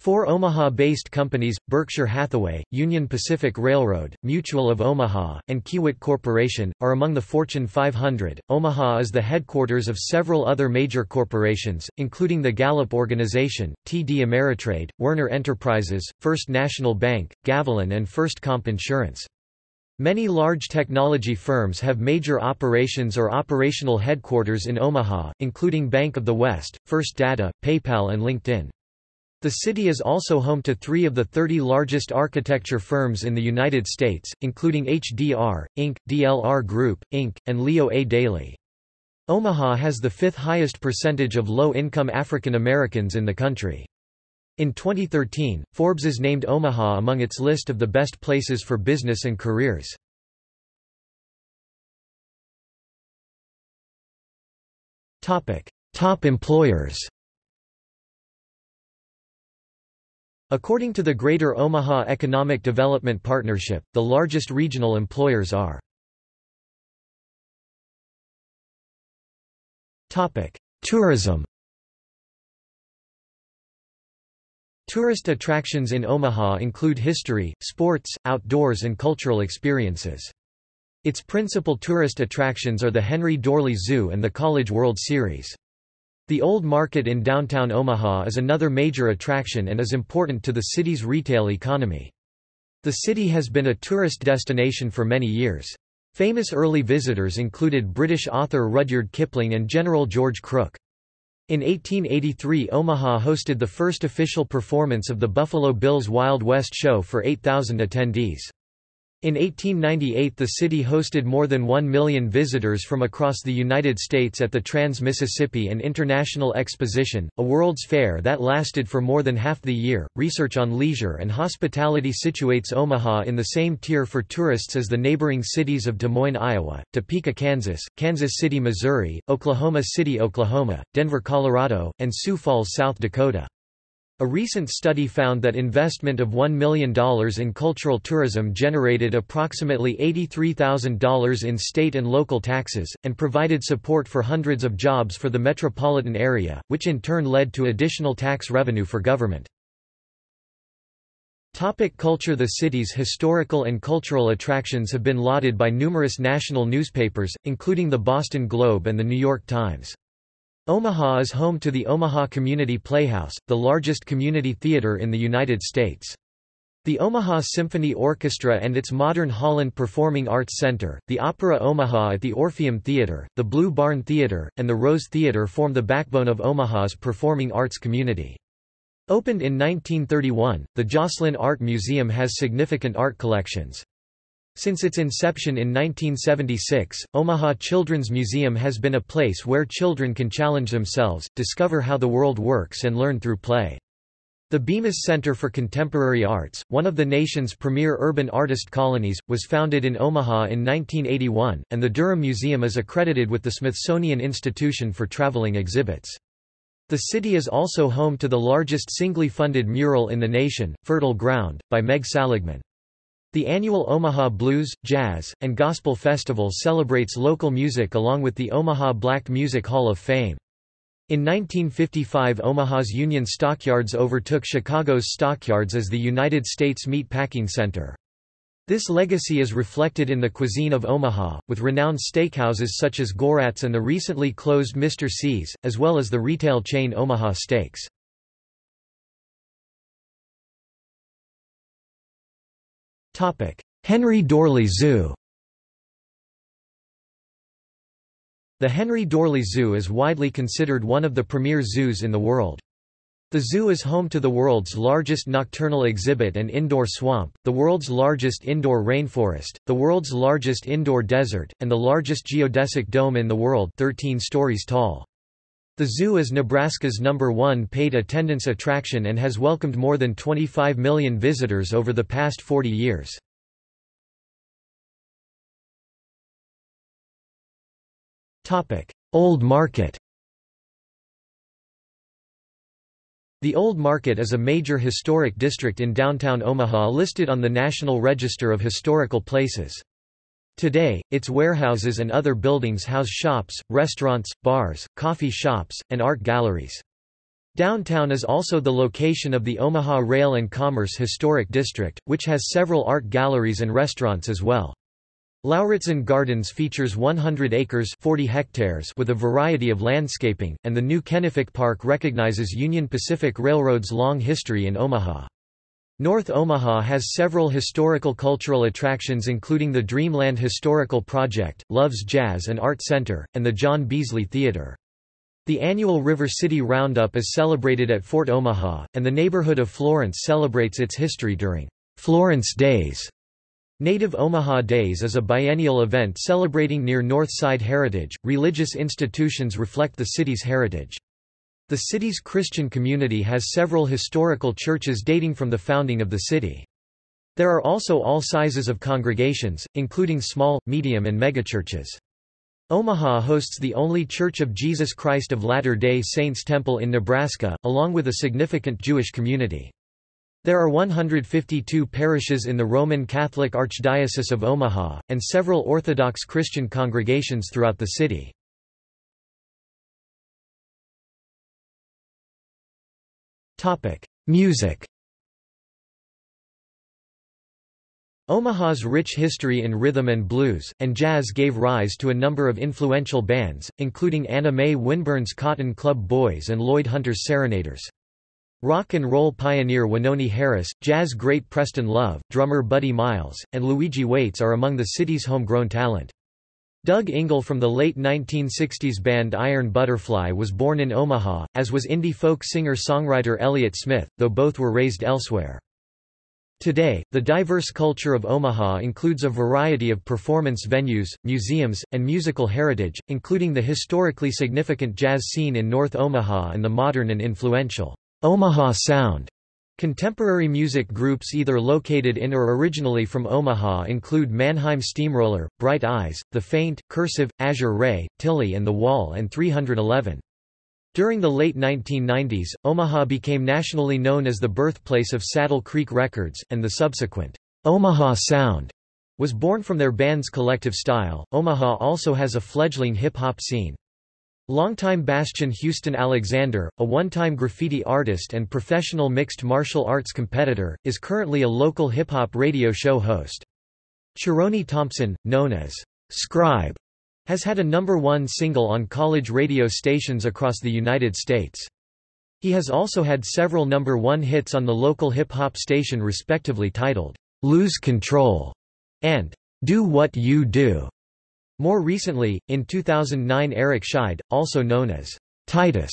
Four Omaha-based companies, Berkshire Hathaway, Union Pacific Railroad, Mutual of Omaha, and Kiewit Corporation, are among the Fortune 500. Omaha is the headquarters of several other major corporations, including the Gallup Organization, TD Ameritrade, Werner Enterprises, First National Bank, Gavilon and First Comp Insurance. Many large technology firms have major operations or operational headquarters in Omaha, including Bank of the West, First Data, PayPal and LinkedIn. The city is also home to three of the 30 largest architecture firms in the United States, including HDR, Inc., DLR Group, Inc., and Leo A. Daly. Omaha has the fifth highest percentage of low-income African Americans in the country. In 2013, Forbes is named Omaha among its list of the best places for business and careers. Top employers According to the Greater Omaha Economic Development Partnership, the largest regional employers are Tourism Tourist attractions in Omaha include history, sports, outdoors and cultural experiences. Its principal tourist attractions are the Henry Doorly Zoo and the College World Series. The Old Market in downtown Omaha is another major attraction and is important to the city's retail economy. The city has been a tourist destination for many years. Famous early visitors included British author Rudyard Kipling and General George Crook. In 1883 Omaha hosted the first official performance of the Buffalo Bills Wild West show for 8,000 attendees. In 1898 the city hosted more than 1 million visitors from across the United States at the Trans-Mississippi and International Exposition, a World's Fair that lasted for more than half the year. Research on leisure and hospitality situates Omaha in the same tier for tourists as the neighboring cities of Des Moines, Iowa, Topeka, Kansas, Kansas City, Missouri, Oklahoma City, Oklahoma, Denver, Colorado, and Sioux Falls, South Dakota. A recent study found that investment of $1 million in cultural tourism generated approximately $83,000 in state and local taxes, and provided support for hundreds of jobs for the metropolitan area, which in turn led to additional tax revenue for government. Topic culture The city's historical and cultural attractions have been lauded by numerous national newspapers, including the Boston Globe and the New York Times. Omaha is home to the Omaha Community Playhouse, the largest community theater in the United States. The Omaha Symphony Orchestra and its modern Holland Performing Arts Center, the Opera Omaha at the Orpheum Theater, the Blue Barn Theater, and the Rose Theater form the backbone of Omaha's performing arts community. Opened in 1931, the Joslyn Art Museum has significant art collections. Since its inception in 1976, Omaha Children's Museum has been a place where children can challenge themselves, discover how the world works and learn through play. The Bemis Center for Contemporary Arts, one of the nation's premier urban artist colonies, was founded in Omaha in 1981, and the Durham Museum is accredited with the Smithsonian Institution for Traveling Exhibits. The city is also home to the largest singly funded mural in the nation, Fertile Ground, by Meg Saligman. The annual Omaha Blues, Jazz, and Gospel Festival celebrates local music along with the Omaha Black Music Hall of Fame. In 1955 Omaha's Union Stockyards overtook Chicago's Stockyards as the United States Meat Packing Center. This legacy is reflected in the cuisine of Omaha, with renowned steakhouses such as Gorat's and the recently closed Mr. C's, as well as the retail chain Omaha Steaks. Henry Doorly Zoo The Henry Doorly Zoo is widely considered one of the premier zoos in the world. The zoo is home to the world's largest nocturnal exhibit and indoor swamp, the world's largest indoor rainforest, the world's largest indoor desert, and the largest geodesic dome in the world 13 stories tall. The zoo is Nebraska's number one paid attendance attraction and has welcomed more than 25 million visitors over the past 40 years. Old Market The Old Market is a major historic district in downtown Omaha listed on the National Register of Historical Places. Today, its warehouses and other buildings house shops, restaurants, bars, coffee shops, and art galleries. Downtown is also the location of the Omaha Rail and Commerce Historic District, which has several art galleries and restaurants as well. Lauritzen Gardens features 100 acres 40 hectares with a variety of landscaping, and the new Kenefick Park recognizes Union Pacific Railroad's long history in Omaha. North Omaha has several historical cultural attractions including the Dreamland Historical Project, Love's Jazz and Art Center, and the John Beasley Theater. The annual River City Roundup is celebrated at Fort Omaha, and the neighborhood of Florence celebrates its history during Florence Days. Native Omaha Days is a biennial event celebrating near North Side heritage. Religious institutions reflect the city's heritage. The city's Christian community has several historical churches dating from the founding of the city. There are also all sizes of congregations, including small, medium and megachurches. Omaha hosts the only Church of Jesus Christ of Latter-day Saints temple in Nebraska, along with a significant Jewish community. There are 152 parishes in the Roman Catholic Archdiocese of Omaha, and several Orthodox Christian congregations throughout the city. Music Omaha's rich history in rhythm and blues, and jazz gave rise to a number of influential bands, including Anna Mae Winburn's Cotton Club Boys and Lloyd Hunter's Serenaders. Rock and roll pioneer Wynonie Harris, jazz great Preston Love, drummer Buddy Miles, and Luigi Waites are among the city's homegrown talent. Doug Ingle from the late 1960s band Iron Butterfly was born in Omaha, as was indie folk singer-songwriter Elliott Smith, though both were raised elsewhere. Today, the diverse culture of Omaha includes a variety of performance venues, museums, and musical heritage, including the historically significant jazz scene in North Omaha and the modern and influential Omaha Sound Contemporary music groups either located in or originally from Omaha include Mannheim Steamroller, Bright Eyes, The Faint, Cursive, Azure Ray, Tilly and The Wall and 311. During the late 1990s, Omaha became nationally known as the birthplace of Saddle Creek Records, and the subsequent Omaha Sound was born from their band's collective style. Omaha also has a fledgling hip hop scene. Longtime bastion Houston Alexander, a one-time graffiti artist and professional mixed martial arts competitor, is currently a local hip-hop radio show host. Chironi Thompson, known as Scribe, has had a number one single on college radio stations across the United States. He has also had several number one hits on the local hip-hop station respectively titled, "'Lose Control' and "'Do What You Do'. More recently, in 2009 Eric Scheid, also known as Titus,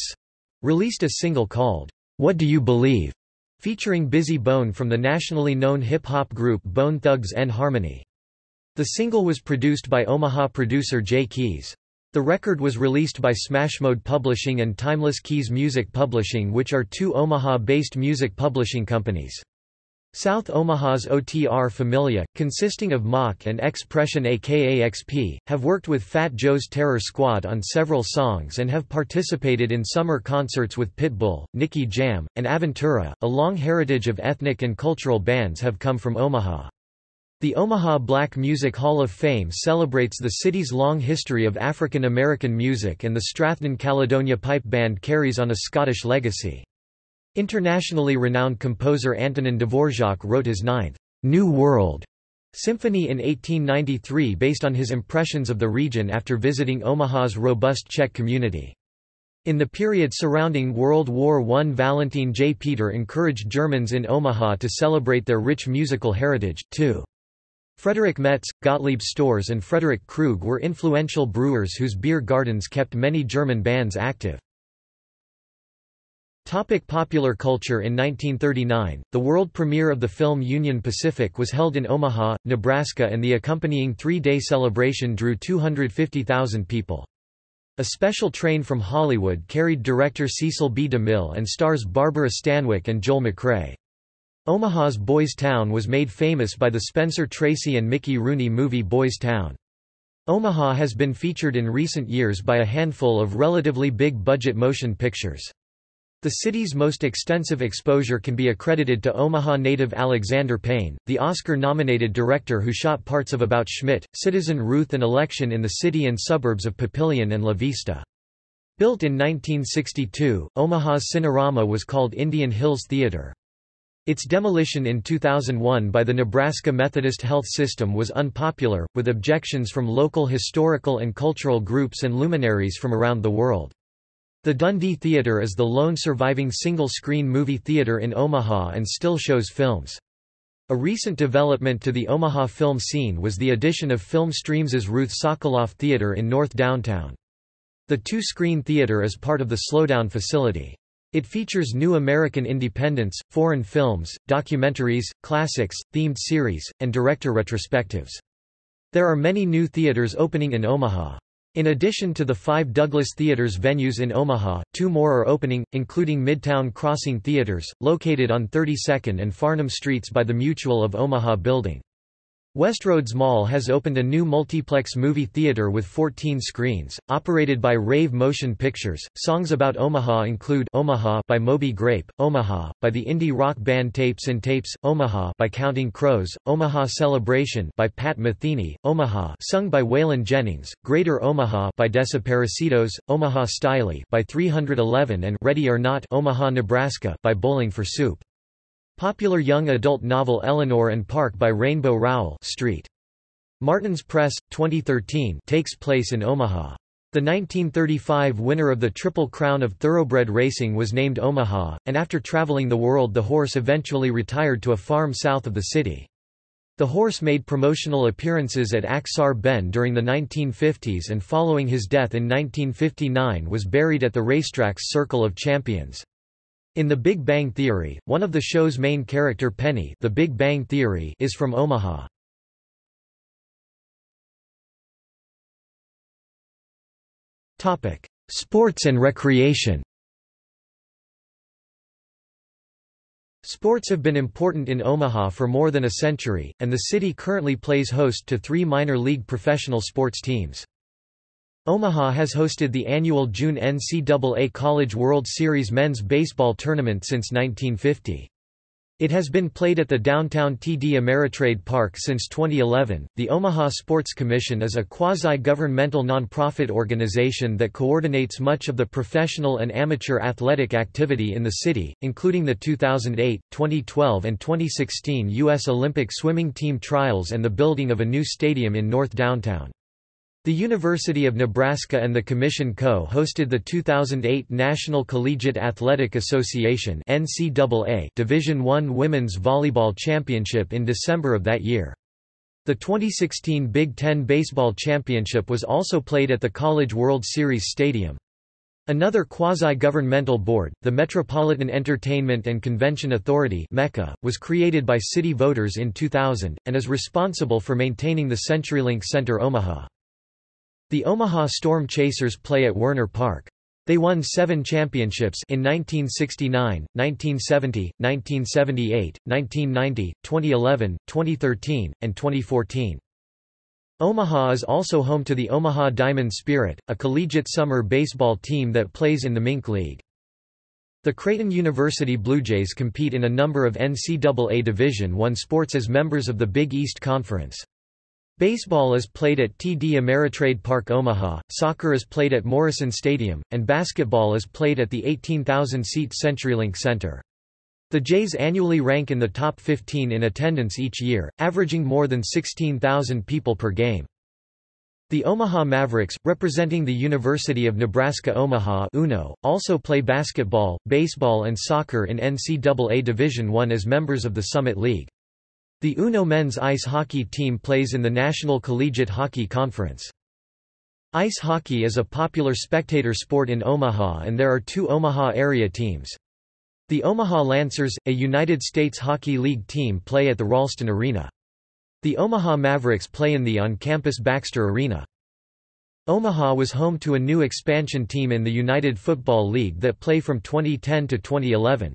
released a single called, What Do You Believe? featuring Bizzy Bone from the nationally known hip-hop group Bone Thugs-n-Harmony. The single was produced by Omaha producer Jay Keys. The record was released by Smashmode Publishing and Timeless Keys Music Publishing which are two Omaha-based music publishing companies. South Omaha's OTR Familia, consisting of Mach and Expression aka XP, have worked with Fat Joe's Terror Squad on several songs and have participated in summer concerts with Pitbull, Nicky Jam, and Aventura. A long heritage of ethnic and cultural bands have come from Omaha. The Omaha Black Music Hall of Fame celebrates the city's long history of African American music and the Strathnon Caledonia Pipe Band carries on a Scottish legacy. Internationally renowned composer Antonin Dvorak wrote his ninth, New World symphony in 1893 based on his impressions of the region after visiting Omaha's robust Czech community. In the period surrounding World War I Valentin J. Peter encouraged Germans in Omaha to celebrate their rich musical heritage, too. Frederick Metz, Gottlieb Storz and Frederick Krug were influential brewers whose beer gardens kept many German bands active. Topic popular culture In 1939, the world premiere of the film Union Pacific was held in Omaha, Nebraska and the accompanying three-day celebration drew 250,000 people. A special train from Hollywood carried director Cecil B. DeMille and stars Barbara Stanwyck and Joel McCrea. Omaha's Boys Town was made famous by the Spencer Tracy and Mickey Rooney movie Boys Town. Omaha has been featured in recent years by a handful of relatively big-budget motion pictures. The city's most extensive exposure can be accredited to Omaha native Alexander Payne, the Oscar-nominated director who shot parts of About Schmidt, Citizen Ruth and Election in the city and suburbs of Papillion and La Vista. Built in 1962, Omaha's Cinerama was called Indian Hills Theater. Its demolition in 2001 by the Nebraska Methodist Health System was unpopular, with objections from local historical and cultural groups and luminaries from around the world. The Dundee Theatre is the lone surviving single-screen movie theatre in Omaha and still shows films. A recent development to the Omaha film scene was the addition of Film Streams' Ruth Sokoloff Theatre in North Downtown. The two-screen theatre is part of the Slowdown facility. It features new American independents, foreign films, documentaries, classics, themed series, and director retrospectives. There are many new theaters opening in Omaha. In addition to the five Douglas Theaters venues in Omaha, two more are opening, including Midtown Crossing Theaters, located on 32nd and Farnam Streets by the Mutual of Omaha Building. Westroads Mall has opened a new multiplex movie theater with 14 screens, operated by Rave Motion Pictures. Songs about Omaha include Omaha by Moby Grape, Omaha by the indie rock band Tapes 'n Tapes, Omaha by Counting Crows, Omaha Celebration by Pat Metheny, Omaha sung by Waylon Jennings, Greater Omaha by Desaparecidos, Omaha Styley by 311 and Ready or Not Omaha Nebraska by Bowling for Soup. Popular young adult novel Eleanor and Park by Rainbow Rowell Street. Martin's Press, 2013 takes place in Omaha. The 1935 winner of the Triple Crown of Thoroughbred Racing was named Omaha, and after traveling the world the horse eventually retired to a farm south of the city. The horse made promotional appearances at Ak-Sar-Ben during the 1950s and following his death in 1959 was buried at the racetrack's Circle of Champions. In The Big Bang Theory, one of the show's main character Penny the Big Bang Theory is from Omaha. Sports and recreation Sports have been important in Omaha for more than a century, and the city currently plays host to three minor league professional sports teams. Omaha has hosted the annual June NCAA College World Series men's baseball tournament since 1950. It has been played at the downtown TD Ameritrade Park since 2011. The Omaha Sports Commission is a quasi governmental nonprofit organization that coordinates much of the professional and amateur athletic activity in the city, including the 2008, 2012, and 2016 U.S. Olympic swimming team trials and the building of a new stadium in North Downtown. The University of Nebraska and the Commission co-hosted the 2008 National Collegiate Athletic Association NCAA Division I Women's Volleyball Championship in December of that year. The 2016 Big Ten Baseball Championship was also played at the College World Series Stadium. Another quasi-governmental board, the Metropolitan Entertainment and Convention Authority MECA, was created by city voters in 2000, and is responsible for maintaining the CenturyLink Center Omaha. The Omaha Storm Chasers play at Werner Park. They won seven championships in 1969, 1970, 1978, 1990, 2011, 2013, and 2014. Omaha is also home to the Omaha Diamond Spirit, a collegiate summer baseball team that plays in the Mink League. The Creighton University Blue Jays compete in a number of NCAA Division I sports as members of the Big East Conference. Baseball is played at TD Ameritrade Park Omaha, soccer is played at Morrison Stadium, and basketball is played at the 18,000-seat CenturyLink Center. The Jays annually rank in the top 15 in attendance each year, averaging more than 16,000 people per game. The Omaha Mavericks, representing the University of Nebraska-Omaha UNO, also play basketball, baseball and soccer in NCAA Division I as members of the Summit League. The UNO men's ice hockey team plays in the National Collegiate Hockey Conference. Ice hockey is a popular spectator sport in Omaha and there are two Omaha area teams. The Omaha Lancers, a United States Hockey League team play at the Ralston Arena. The Omaha Mavericks play in the on-campus Baxter Arena. Omaha was home to a new expansion team in the United Football League that play from 2010 to 2011.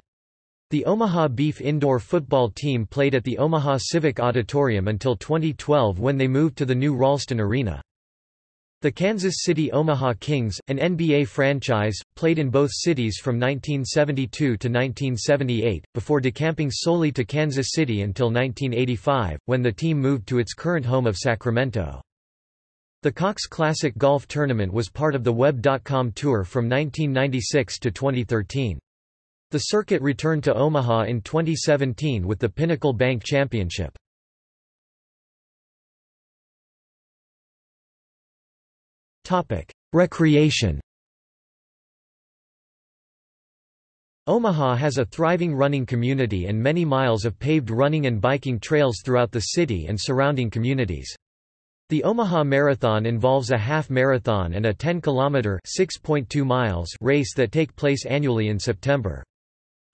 The Omaha Beef indoor football team played at the Omaha Civic Auditorium until 2012 when they moved to the new Ralston Arena. The Kansas City Omaha Kings, an NBA franchise, played in both cities from 1972 to 1978, before decamping solely to Kansas City until 1985, when the team moved to its current home of Sacramento. The Cox Classic Golf Tournament was part of the Web.com Tour from 1996 to 2013. The circuit returned to Omaha in 2017 with the Pinnacle Bank Championship. Recreation Omaha has a thriving running community and many miles of paved running and biking trails throughout the city and surrounding communities. The Omaha Marathon involves a half marathon and a 10-kilometer (6.2 miles) race that take place annually in September.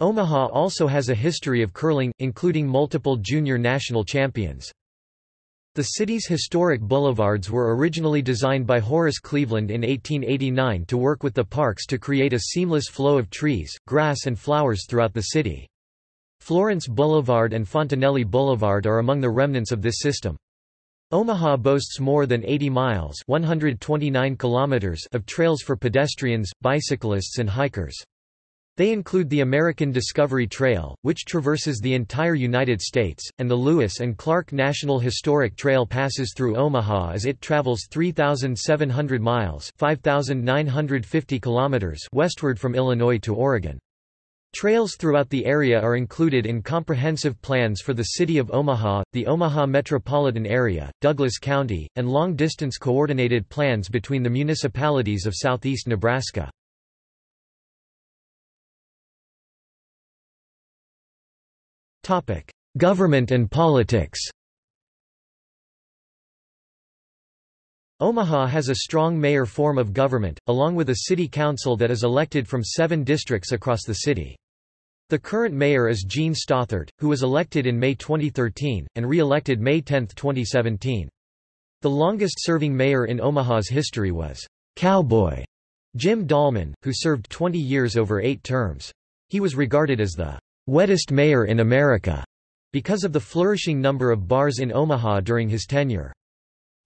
Omaha also has a history of curling, including multiple junior national champions. The city's historic boulevards were originally designed by Horace Cleveland in 1889 to work with the parks to create a seamless flow of trees, grass and flowers throughout the city. Florence Boulevard and Fontenelle Boulevard are among the remnants of this system. Omaha boasts more than 80 miles 129 kilometers of trails for pedestrians, bicyclists and hikers. They include the American Discovery Trail, which traverses the entire United States, and the Lewis and Clark National Historic Trail passes through Omaha as it travels 3,700 miles 5,950 kilometers westward from Illinois to Oregon. Trails throughout the area are included in comprehensive plans for the City of Omaha, the Omaha metropolitan area, Douglas County, and long-distance coordinated plans between the municipalities of southeast Nebraska. Government and politics Omaha has a strong mayor form of government, along with a city council that is elected from seven districts across the city. The current mayor is Jean Stothert, who was elected in May 2013, and re-elected May 10, 2017. The longest-serving mayor in Omaha's history was «Cowboy» Jim Dahlman, who served 20 years over eight terms. He was regarded as the wettest mayor in America, because of the flourishing number of bars in Omaha during his tenure.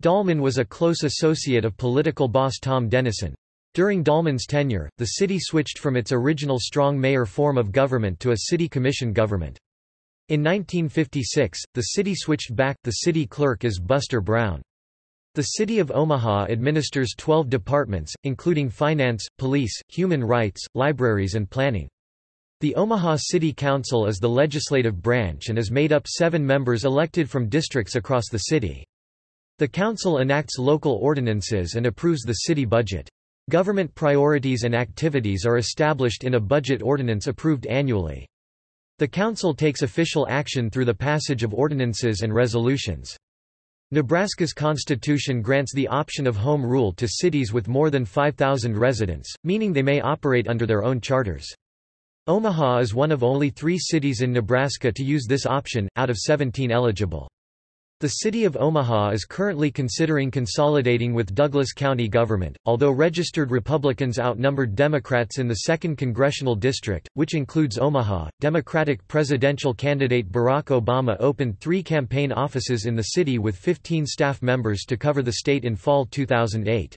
Dahlman was a close associate of political boss Tom Dennison. During Dahlman's tenure, the city switched from its original strong mayor form of government to a city commission government. In 1956, the city switched back, the city clerk is Buster Brown. The City of Omaha administers 12 departments, including finance, police, human rights, libraries and planning. The Omaha City Council is the legislative branch and is made up seven members elected from districts across the city. The council enacts local ordinances and approves the city budget. Government priorities and activities are established in a budget ordinance approved annually. The council takes official action through the passage of ordinances and resolutions. Nebraska's constitution grants the option of home rule to cities with more than 5,000 residents, meaning they may operate under their own charters. Omaha is one of only three cities in Nebraska to use this option, out of 17 eligible. The city of Omaha is currently considering consolidating with Douglas County government, although registered Republicans outnumbered Democrats in the 2nd Congressional District, which includes Omaha. Democratic presidential candidate Barack Obama opened three campaign offices in the city with 15 staff members to cover the state in fall 2008.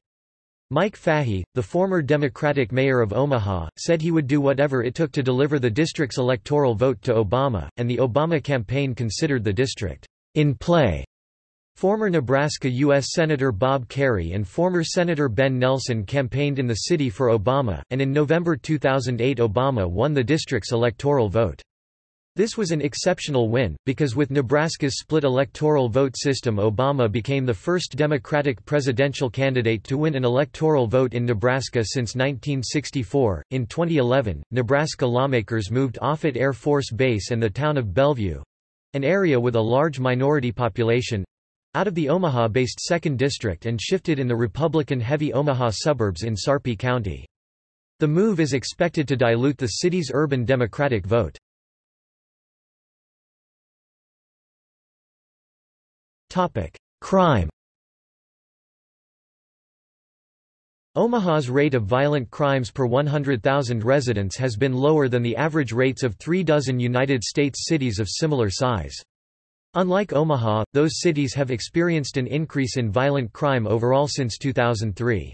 Mike Fahey, the former Democratic mayor of Omaha, said he would do whatever it took to deliver the district's electoral vote to Obama, and the Obama campaign considered the district in play. Former Nebraska U.S. Senator Bob Kerrey and former Senator Ben Nelson campaigned in the city for Obama, and in November 2008 Obama won the district's electoral vote. This was an exceptional win, because with Nebraska's split electoral vote system Obama became the first Democratic presidential candidate to win an electoral vote in Nebraska since 1964. In 2011, Nebraska lawmakers moved Offutt Air Force Base and the town of Bellevue an area with a large minority population out of the Omaha-based 2nd District and shifted in the Republican-heavy Omaha suburbs in Sarpy County. The move is expected to dilute the city's urban Democratic vote. Crime Omaha's rate of violent crimes per 100,000 residents has been lower than the average rates of three dozen United States cities of similar size. Unlike Omaha, those cities have experienced an increase in violent crime overall since 2003.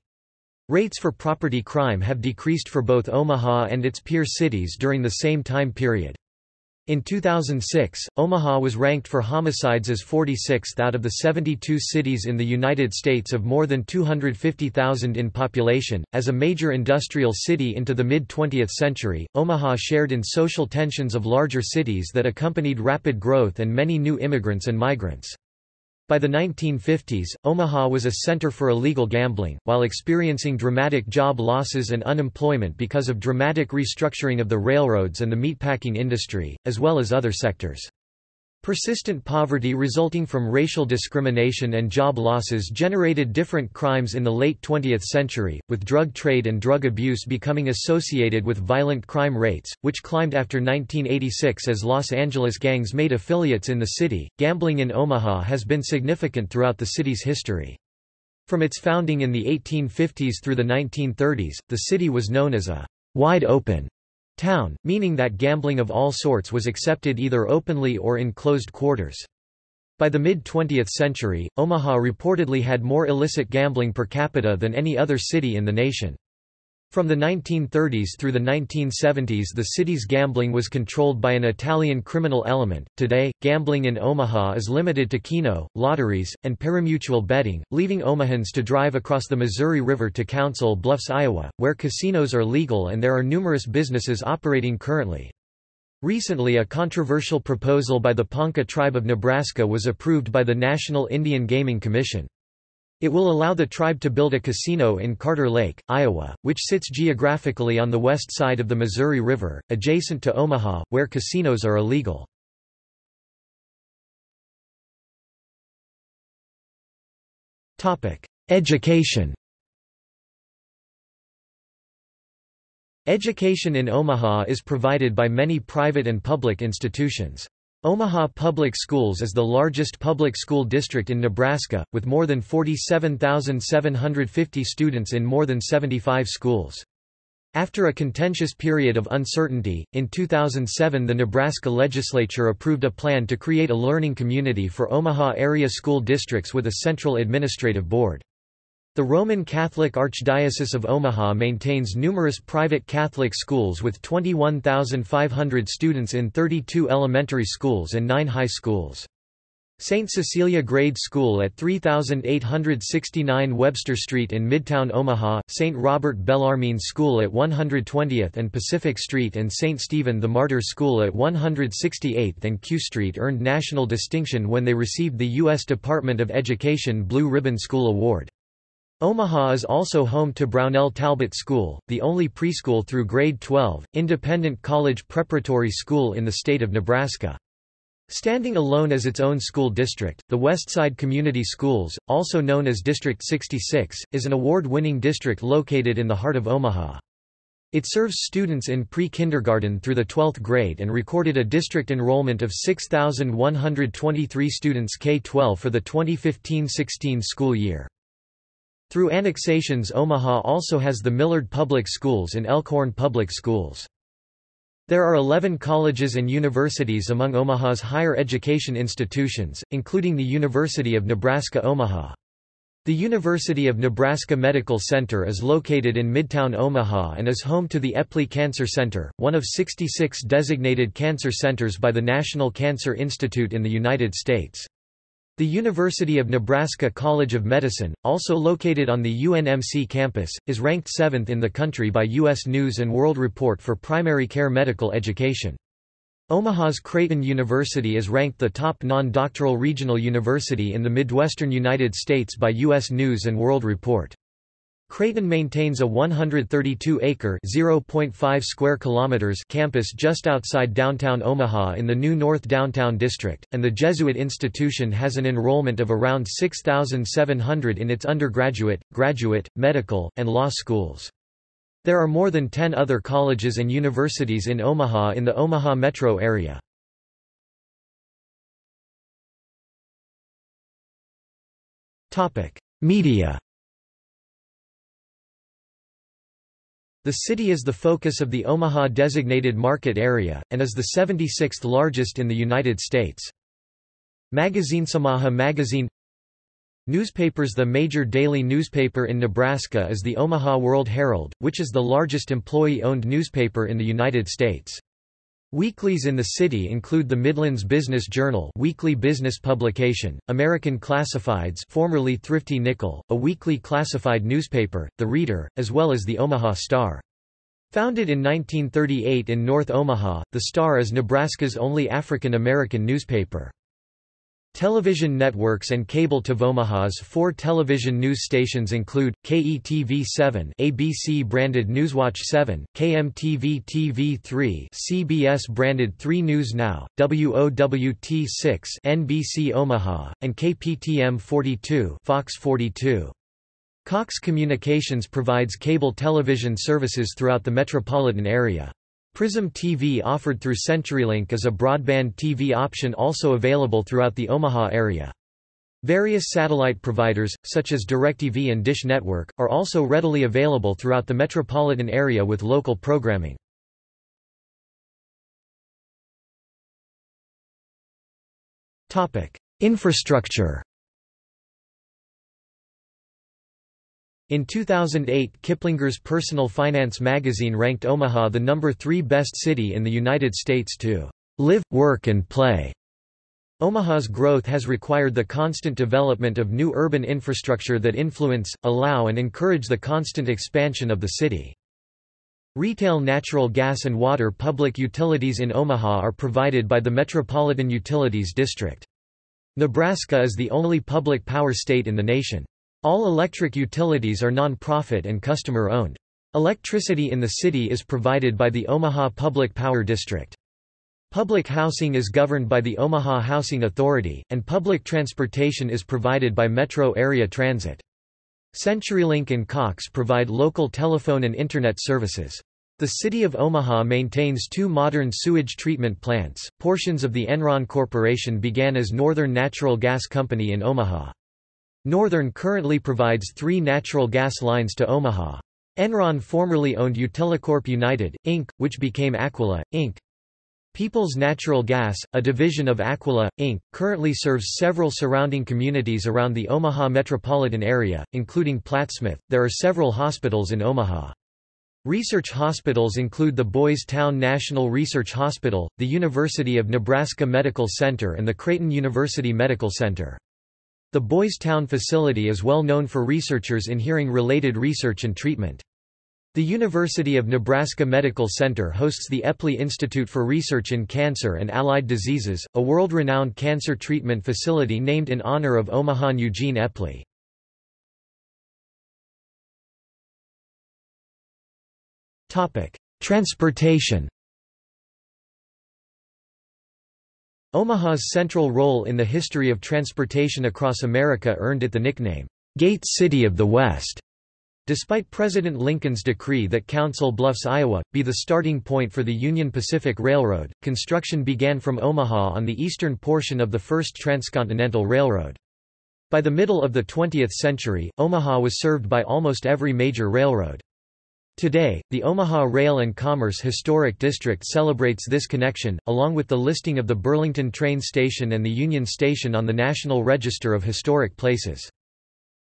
Rates for property crime have decreased for both Omaha and its peer cities during the same time period. In 2006, Omaha was ranked for homicides as 46th out of the 72 cities in the United States of more than 250,000 in population. As a major industrial city into the mid 20th century, Omaha shared in social tensions of larger cities that accompanied rapid growth and many new immigrants and migrants. By the 1950s, Omaha was a center for illegal gambling, while experiencing dramatic job losses and unemployment because of dramatic restructuring of the railroads and the meatpacking industry, as well as other sectors. Persistent poverty resulting from racial discrimination and job losses generated different crimes in the late 20th century, with drug trade and drug abuse becoming associated with violent crime rates, which climbed after 1986 as Los Angeles gangs made affiliates in the city. Gambling in Omaha has been significant throughout the city's history. From its founding in the 1850s through the 1930s, the city was known as a wide open town, meaning that gambling of all sorts was accepted either openly or in closed quarters. By the mid-20th century, Omaha reportedly had more illicit gambling per capita than any other city in the nation. From the 1930s through the 1970s the city's gambling was controlled by an Italian criminal element. Today, gambling in Omaha is limited to keno, lotteries, and parimutuel betting, leaving Omahans to drive across the Missouri River to Council Bluffs, Iowa, where casinos are legal and there are numerous businesses operating currently. Recently a controversial proposal by the Ponca tribe of Nebraska was approved by the National Indian Gaming Commission. It will allow the tribe to build a casino in Carter Lake, Iowa, which sits geographically on the west side of the Missouri River, adjacent to Omaha, where casinos are illegal. Education Education in Omaha is provided by many private and public institutions. Omaha Public Schools is the largest public school district in Nebraska, with more than 47,750 students in more than 75 schools. After a contentious period of uncertainty, in 2007 the Nebraska legislature approved a plan to create a learning community for Omaha area school districts with a central administrative board. The Roman Catholic Archdiocese of Omaha maintains numerous private Catholic schools with 21,500 students in 32 elementary schools and 9 high schools. St. Cecilia Grade School at 3869 Webster Street in Midtown Omaha, St. Robert Bellarmine School at 120th and Pacific Street and St. Stephen the Martyr School at 168th and Q Street earned national distinction when they received the U.S. Department of Education Blue Ribbon School Award. Omaha is also home to Brownell Talbot School, the only preschool through grade 12, independent college preparatory school in the state of Nebraska. Standing alone as its own school district, the Westside Community Schools, also known as District 66, is an award-winning district located in the heart of Omaha. It serves students in pre-kindergarten through the 12th grade and recorded a district enrollment of 6,123 students K-12 for the 2015-16 school year. Through annexations Omaha also has the Millard Public Schools and Elkhorn Public Schools. There are 11 colleges and universities among Omaha's higher education institutions, including the University of Nebraska-Omaha. The University of Nebraska Medical Center is located in Midtown Omaha and is home to the Eppley Cancer Center, one of 66 designated cancer centers by the National Cancer Institute in the United States. The University of Nebraska College of Medicine, also located on the UNMC campus, is ranked 7th in the country by U.S. News & World Report for primary care medical education. Omaha's Creighton University is ranked the top non-doctoral regional university in the Midwestern United States by U.S. News & World Report. Creighton maintains a 132-acre (0.5 square kilometers) campus just outside downtown Omaha in the new North Downtown District, and the Jesuit institution has an enrollment of around 6,700 in its undergraduate, graduate, medical, and law schools. There are more than 10 other colleges and universities in Omaha in the Omaha metro area. Media The city is the focus of the Omaha Designated Market Area, and is the 76th largest in the United States. Magazinesomaha magazine Newspapers The major daily newspaper in Nebraska is the Omaha World Herald, which is the largest employee-owned newspaper in the United States. Weeklies in the city include the Midlands Business Journal weekly business publication, American Classifieds formerly Thrifty Nickel, a weekly classified newspaper, The Reader, as well as the Omaha Star. Founded in 1938 in North Omaha, the Star is Nebraska's only African American newspaper. Television networks and cable to Omaha's four television news stations include, KETV-7 ABC-branded Newswatch 7, KMTV-TV3 CBS-branded 3 News Now, WOWT-6 NBC Omaha, and KPTM-42 Fox 42. Cox Communications provides cable television services throughout the metropolitan area. Prism TV offered through CenturyLink is a broadband TV option also available throughout the Omaha area. Various satellite providers, such as DirecTV and Dish Network, are also readily available throughout the metropolitan area with local programming. Infrastructure In 2008 Kiplinger's Personal Finance magazine ranked Omaha the number three best city in the United States to live, work and play. Omaha's growth has required the constant development of new urban infrastructure that influence, allow and encourage the constant expansion of the city. Retail natural gas and water public utilities in Omaha are provided by the Metropolitan Utilities District. Nebraska is the only public power state in the nation. All electric utilities are non-profit and customer-owned. Electricity in the city is provided by the Omaha Public Power District. Public housing is governed by the Omaha Housing Authority, and public transportation is provided by Metro Area Transit. CenturyLink and Cox provide local telephone and Internet services. The City of Omaha maintains two modern sewage treatment plants. Portions of the Enron Corporation began as Northern Natural Gas Company in Omaha. Northern currently provides three natural gas lines to Omaha. Enron formerly owned Utilicorp United, Inc., which became Aquila, Inc. Peoples Natural Gas, a division of Aquila, Inc., currently serves several surrounding communities around the Omaha metropolitan area, including Plattsmouth. There are several hospitals in Omaha. Research hospitals include the Boys Town National Research Hospital, the University of Nebraska Medical Center and the Creighton University Medical Center. The Boys Town facility is well known for researchers in hearing-related research and treatment. The University of Nebraska Medical Center hosts the Eppley Institute for Research in Cancer and Allied Diseases, a world-renowned cancer treatment facility named in honor of Omahan Eugene Eppley. Transportation Omaha's central role in the history of transportation across America earned it the nickname, "'Gate City of the West'". Despite President Lincoln's decree that Council Bluffs, Iowa, be the starting point for the Union Pacific Railroad, construction began from Omaha on the eastern portion of the first transcontinental railroad. By the middle of the 20th century, Omaha was served by almost every major railroad. Today, the Omaha Rail and Commerce Historic District celebrates this connection, along with the listing of the Burlington train station and the Union Station on the National Register of Historic Places.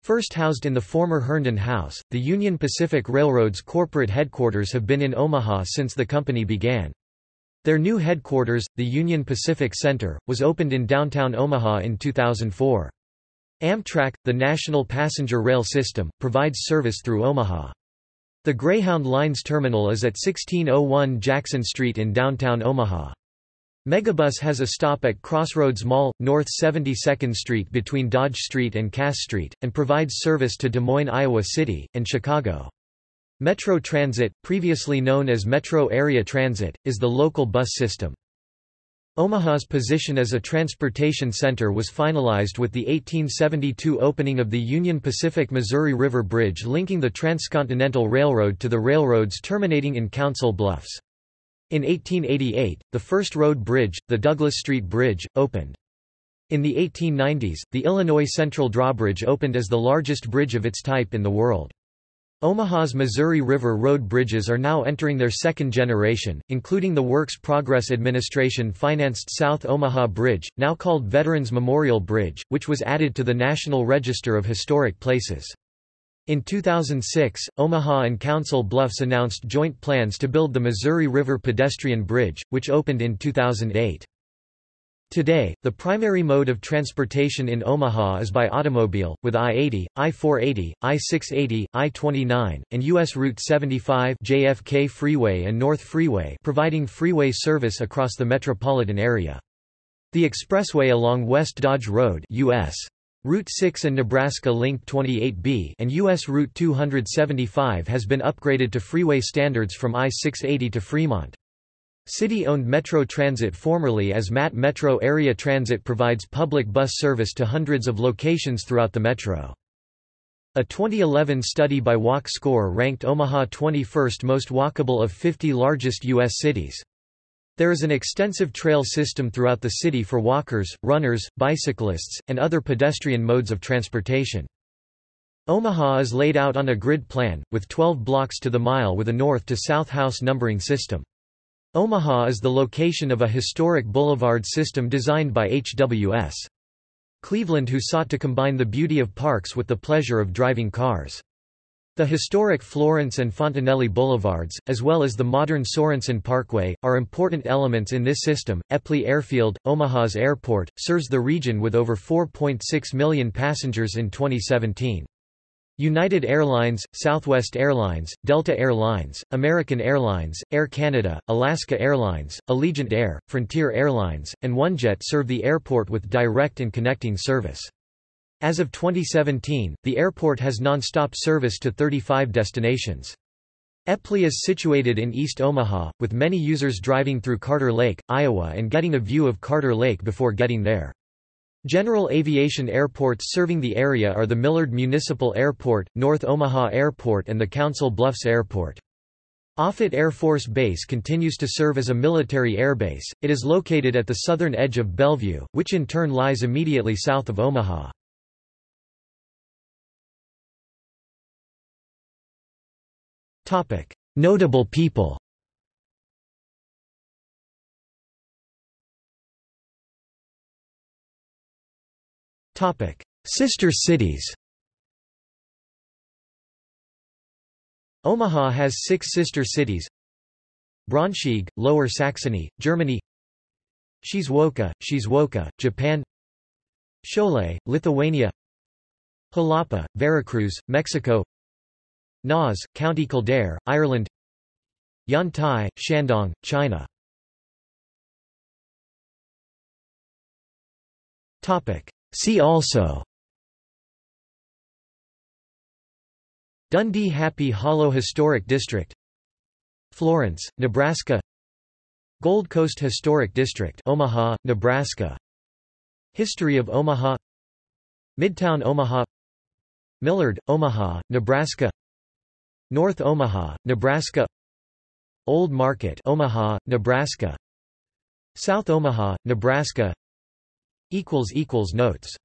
First housed in the former Herndon House, the Union Pacific Railroad's corporate headquarters have been in Omaha since the company began. Their new headquarters, the Union Pacific Center, was opened in downtown Omaha in 2004. Amtrak, the national passenger rail system, provides service through Omaha. The Greyhound Line's terminal is at 1601 Jackson Street in downtown Omaha. Megabus has a stop at Crossroads Mall, North 72nd Street between Dodge Street and Cass Street, and provides service to Des Moines, Iowa City, and Chicago. Metro Transit, previously known as Metro Area Transit, is the local bus system. Omaha's position as a transportation center was finalized with the 1872 opening of the Union Pacific Missouri River Bridge linking the Transcontinental Railroad to the railroads terminating in Council Bluffs. In 1888, the first road bridge, the Douglas Street Bridge, opened. In the 1890s, the Illinois Central Drawbridge opened as the largest bridge of its type in the world. Omaha's Missouri River Road bridges are now entering their second generation, including the Works Progress Administration financed South Omaha Bridge, now called Veterans Memorial Bridge, which was added to the National Register of Historic Places. In 2006, Omaha and Council Bluffs announced joint plans to build the Missouri River Pedestrian Bridge, which opened in 2008. Today, the primary mode of transportation in Omaha is by automobile, with I-80, I-480, I-680, I-29, and U.S. Route 75 JFK Freeway and North Freeway providing freeway service across the metropolitan area. The expressway along West Dodge Road US. Route 6 and Nebraska Link 28B and U.S. Route 275 has been upgraded to freeway standards from I-680 to Fremont. City-owned Metro Transit formerly as MAT Metro Area Transit provides public bus service to hundreds of locations throughout the metro. A 2011 study by Walk Score ranked Omaha 21st most walkable of 50 largest U.S. cities. There is an extensive trail system throughout the city for walkers, runners, bicyclists, and other pedestrian modes of transportation. Omaha is laid out on a grid plan, with 12 blocks to the mile with a north-to-south house numbering system. Omaha is the location of a historic boulevard system designed by H.W.S. Cleveland who sought to combine the beauty of parks with the pleasure of driving cars. The historic Florence and Fontenelle Boulevards, as well as the modern Sorensen Parkway, are important elements in this system. Eppley Airfield, Omaha's airport, serves the region with over 4.6 million passengers in 2017. United Airlines, Southwest Airlines, Delta Air Lines, American Airlines, Air Canada, Alaska Airlines, Allegiant Air, Frontier Airlines, and OneJet serve the airport with direct and connecting service. As of 2017, the airport has non-stop service to 35 destinations. Eppley is situated in East Omaha, with many users driving through Carter Lake, Iowa and getting a view of Carter Lake before getting there. General aviation airports serving the area are the Millard Municipal Airport, North Omaha Airport and the Council Bluffs Airport. Offutt Air Force Base continues to serve as a military airbase. It is located at the southern edge of Bellevue, which in turn lies immediately south of Omaha. Notable people. Sister cities. Omaha has six sister cities. Braunschweig, Lower Saxony, Germany. Shizuoka, Shizuoka, Japan. Šiauliai, Lithuania. Jalapa, Veracruz, Mexico. Naas, County Kildare, Ireland. Yantai, Shandong, China See also. Dundee Happy Hollow Historic District. Florence, Nebraska. Gold Coast Historic District Omaha, Nebraska. History of Omaha. Midtown Omaha. Millard, Omaha, Nebraska. North Omaha, Nebraska. Old Market Omaha, Nebraska. South Omaha, Nebraska Notes